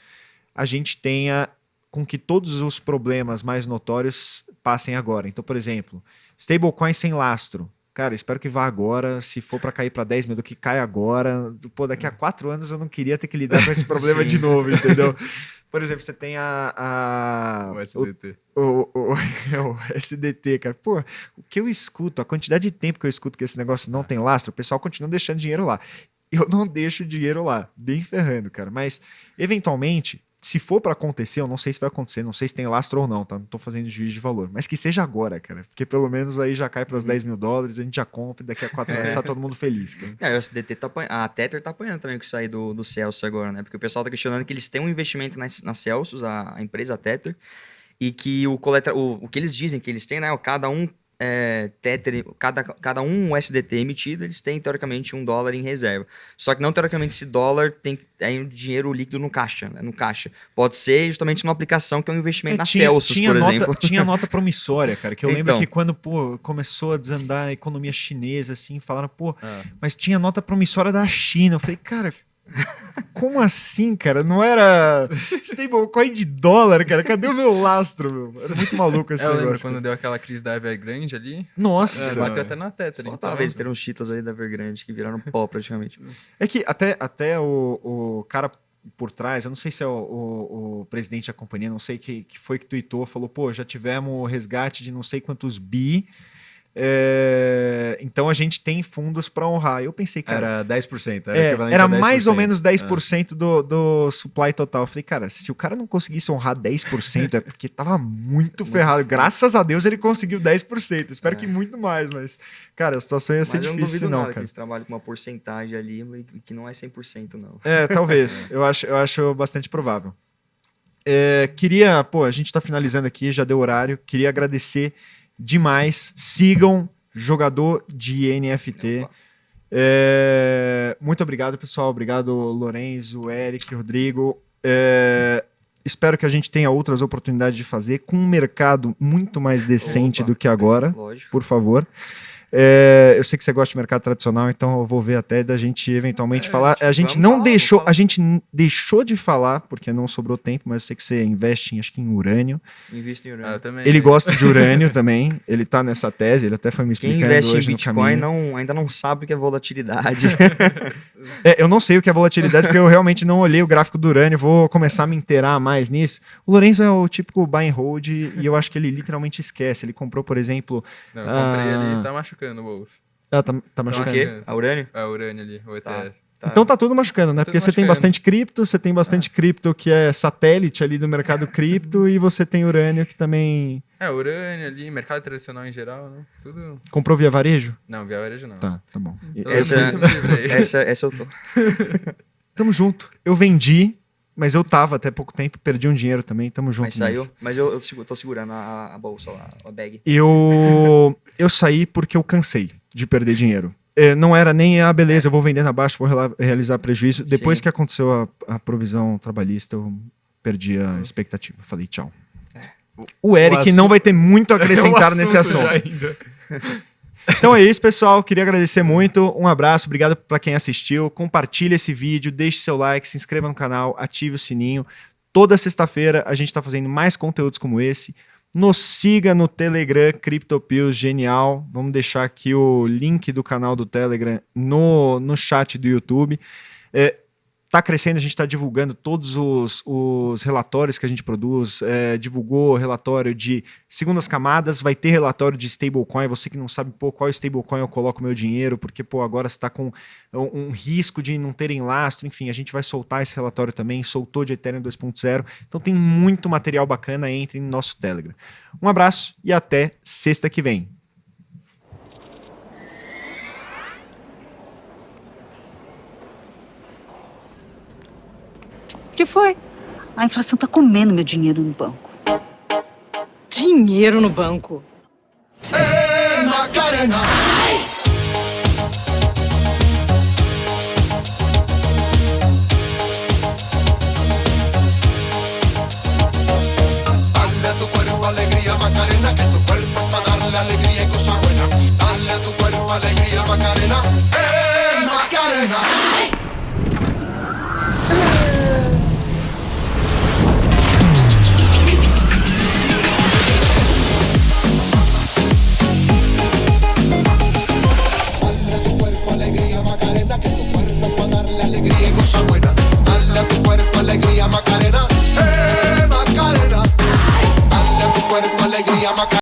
a gente tenha com que todos os problemas mais notórios passem agora. Então, por exemplo, stablecoin sem lastro. Cara, espero que vá agora. Se for para cair para 10 mil, do que cai agora. Pô, daqui a quatro anos eu não queria ter que lidar com esse problema de novo, entendeu? Por exemplo, você tem a. a O SDT. o, o, é o SDT, cara. Pô, o que eu escuto, a quantidade de tempo que eu escuto que esse negócio não tem lastro, o pessoal continua deixando dinheiro lá. Eu não deixo dinheiro lá, bem ferrando, cara. Mas, eventualmente, se for para acontecer, eu não sei se vai acontecer, não sei se tem lastro ou não, tá? Não tô fazendo juízo de valor. Mas que seja agora, cara. Porque pelo menos aí já cai para os 10 mil dólares, a gente já compra e daqui a quatro anos tá todo mundo feliz, cara. É, o SDT tá apanhando. A Tether tá apanhando também com isso aí do, do Celsius agora, né? Porque o pessoal tá questionando que eles têm um investimento na, na Celsius, a, a empresa Tether, e que o, coleta, o, o que eles dizem que eles têm, né? Cada um é, Tether, cada, cada um SDT emitido, eles têm teoricamente um dólar em reserva. Só que não teoricamente esse dólar tem é um dinheiro líquido no caixa, né? No caixa. Pode ser justamente numa aplicação que é um investimento na tinha, Celsius, tinha por nota, exemplo. Tinha nota promissória, cara, que eu lembro Então. que quando pô, começou a desandar a economia chinesa, assim, falaram, pô, Ah. mas tinha nota promissória da China. Eu falei, cara, como assim, cara? Não era stablecoin de dólar, cara? Cadê o meu lastro, meu? Era muito maluco esse É, eu lembro negócio. quando deu aquela crise da Evergrande ali. Nossa! É, bateu até na Tether. Só então- eles uns Cheetos aí da Evergrande que viraram pó praticamente. É que até, até o, o cara por trás, eu não sei se é o, o- o presidente da companhia, não sei que, que foi que tweetou, falou, pô, já tivemos resgate de não sei quantos bi, é, então a gente tem fundos para honrar. Eu pensei, cara, Era 10%. Era, é, equivalente era a 10%. mais ou menos É. 10% do, do supply total. Eu falei, cara, se o cara não conseguisse honrar 10%, é porque tava muito ferrado. Graças a Deus ele conseguiu 10%. Espero É. que muito mais, mas, cara, a situação ia ser Mas eu não difícil, duvido não, nada que cara. eles trabalham com uma porcentagem ali e que não é 100% não. É, talvez. eu, acho, eu acho bastante provável. É, queria, pô, a gente tá finalizando aqui, já deu horário. Queria agradecer demais. Sigam jogador de NFT. É, muito obrigado, pessoal. Obrigado, Lorenzo, Eric, Rodrigo. É, espero que a gente tenha outras oportunidades de fazer com um mercado muito mais decente Opa. do que agora Lógico. por favor. É, eu sei que você gosta de mercado tradicional, então eu vou ver até da gente eventualmente É, falar. A gente não falar, deixou, falar. a gente deixou de falar porque não sobrou tempo, mas eu sei que você investe, em, acho que em urânio. Investe em Ah, urânio. eu também. Ele gosta de urânio também. Ele tá nessa tese. Ele até foi me Quem explicando investe em hoje no Bitcoin não, ainda não sabe o que é volatilidade. É, eu não sei o que é volatilidade porque eu realmente não olhei o gráfico do urânio. Vou começar a me inteirar mais nisso. O Lorenzo é o típico buy and hold e eu acho que ele literalmente esquece. Ele comprou, por exemplo, Não, eu comprei Ah. ali, tá machucando o bolso. ah, tá, tá o machucando. quê? A urânio? É, o urânio ali, o Tá. Ether. Tá. Então tá tudo machucando, né? Tudo Porque você tem machucando. bastante cripto, você tem bastante cripto que é satélite ali do mercado cripto e você tem urânio que também É, urânio ali, mercado tradicional em geral, né? Tudo. comprou via varejo? Não, via varejo não. Tá, tá bom. Eu Essa- essa, essa eu tô. Tamo junto. Eu vendi, mas eu tava até pouco tempo, perdi um dinheiro também, tamo junto. Mas saiu. nessa. Mas eu, eu tô segurando a, a bolsa lá, a bag. Eu, eu saí porque eu cansei de perder dinheiro. É, não era nem, ah, beleza, eu vou vender na baixa, vou realizar prejuízo. Depois Sim. que aconteceu a, a provisão trabalhista, eu perdi a expectativa. Falei, tchau. O Eric assunto- não vai ter muito a acrescentar É o nesse assunto. Então é isso, pessoal. Queria agradecer muito. Um abraço, obrigado para quem assistiu. Compartilhe esse vídeo, deixe seu like, se inscreva no canal, ative o sininho. Toda sexta-feira a gente está fazendo mais conteúdos como esse. Nos siga no Telegram, CryptoPills, genial. Vamos deixar aqui o link do canal do Telegram no, no chat do YouTube. É, tá crescendo, a gente está divulgando todos os, os relatórios que a gente produz. É, divulgou relatório de segundas camadas, vai ter relatório de stablecoin. Você que não sabe pô, qual stablecoin eu coloco meu dinheiro, porque pô, agora está com um, um risco de não terem lastro. Enfim, a gente vai soltar esse relatório também. Soltou de Ethereum 2.0. Então tem muito material bacana. Entre no nosso Telegram. Um abraço e até sexta que vem. Que foi? A inflação tá comendo meu dinheiro no banco. Dinheiro no banco. Ena, Macarena.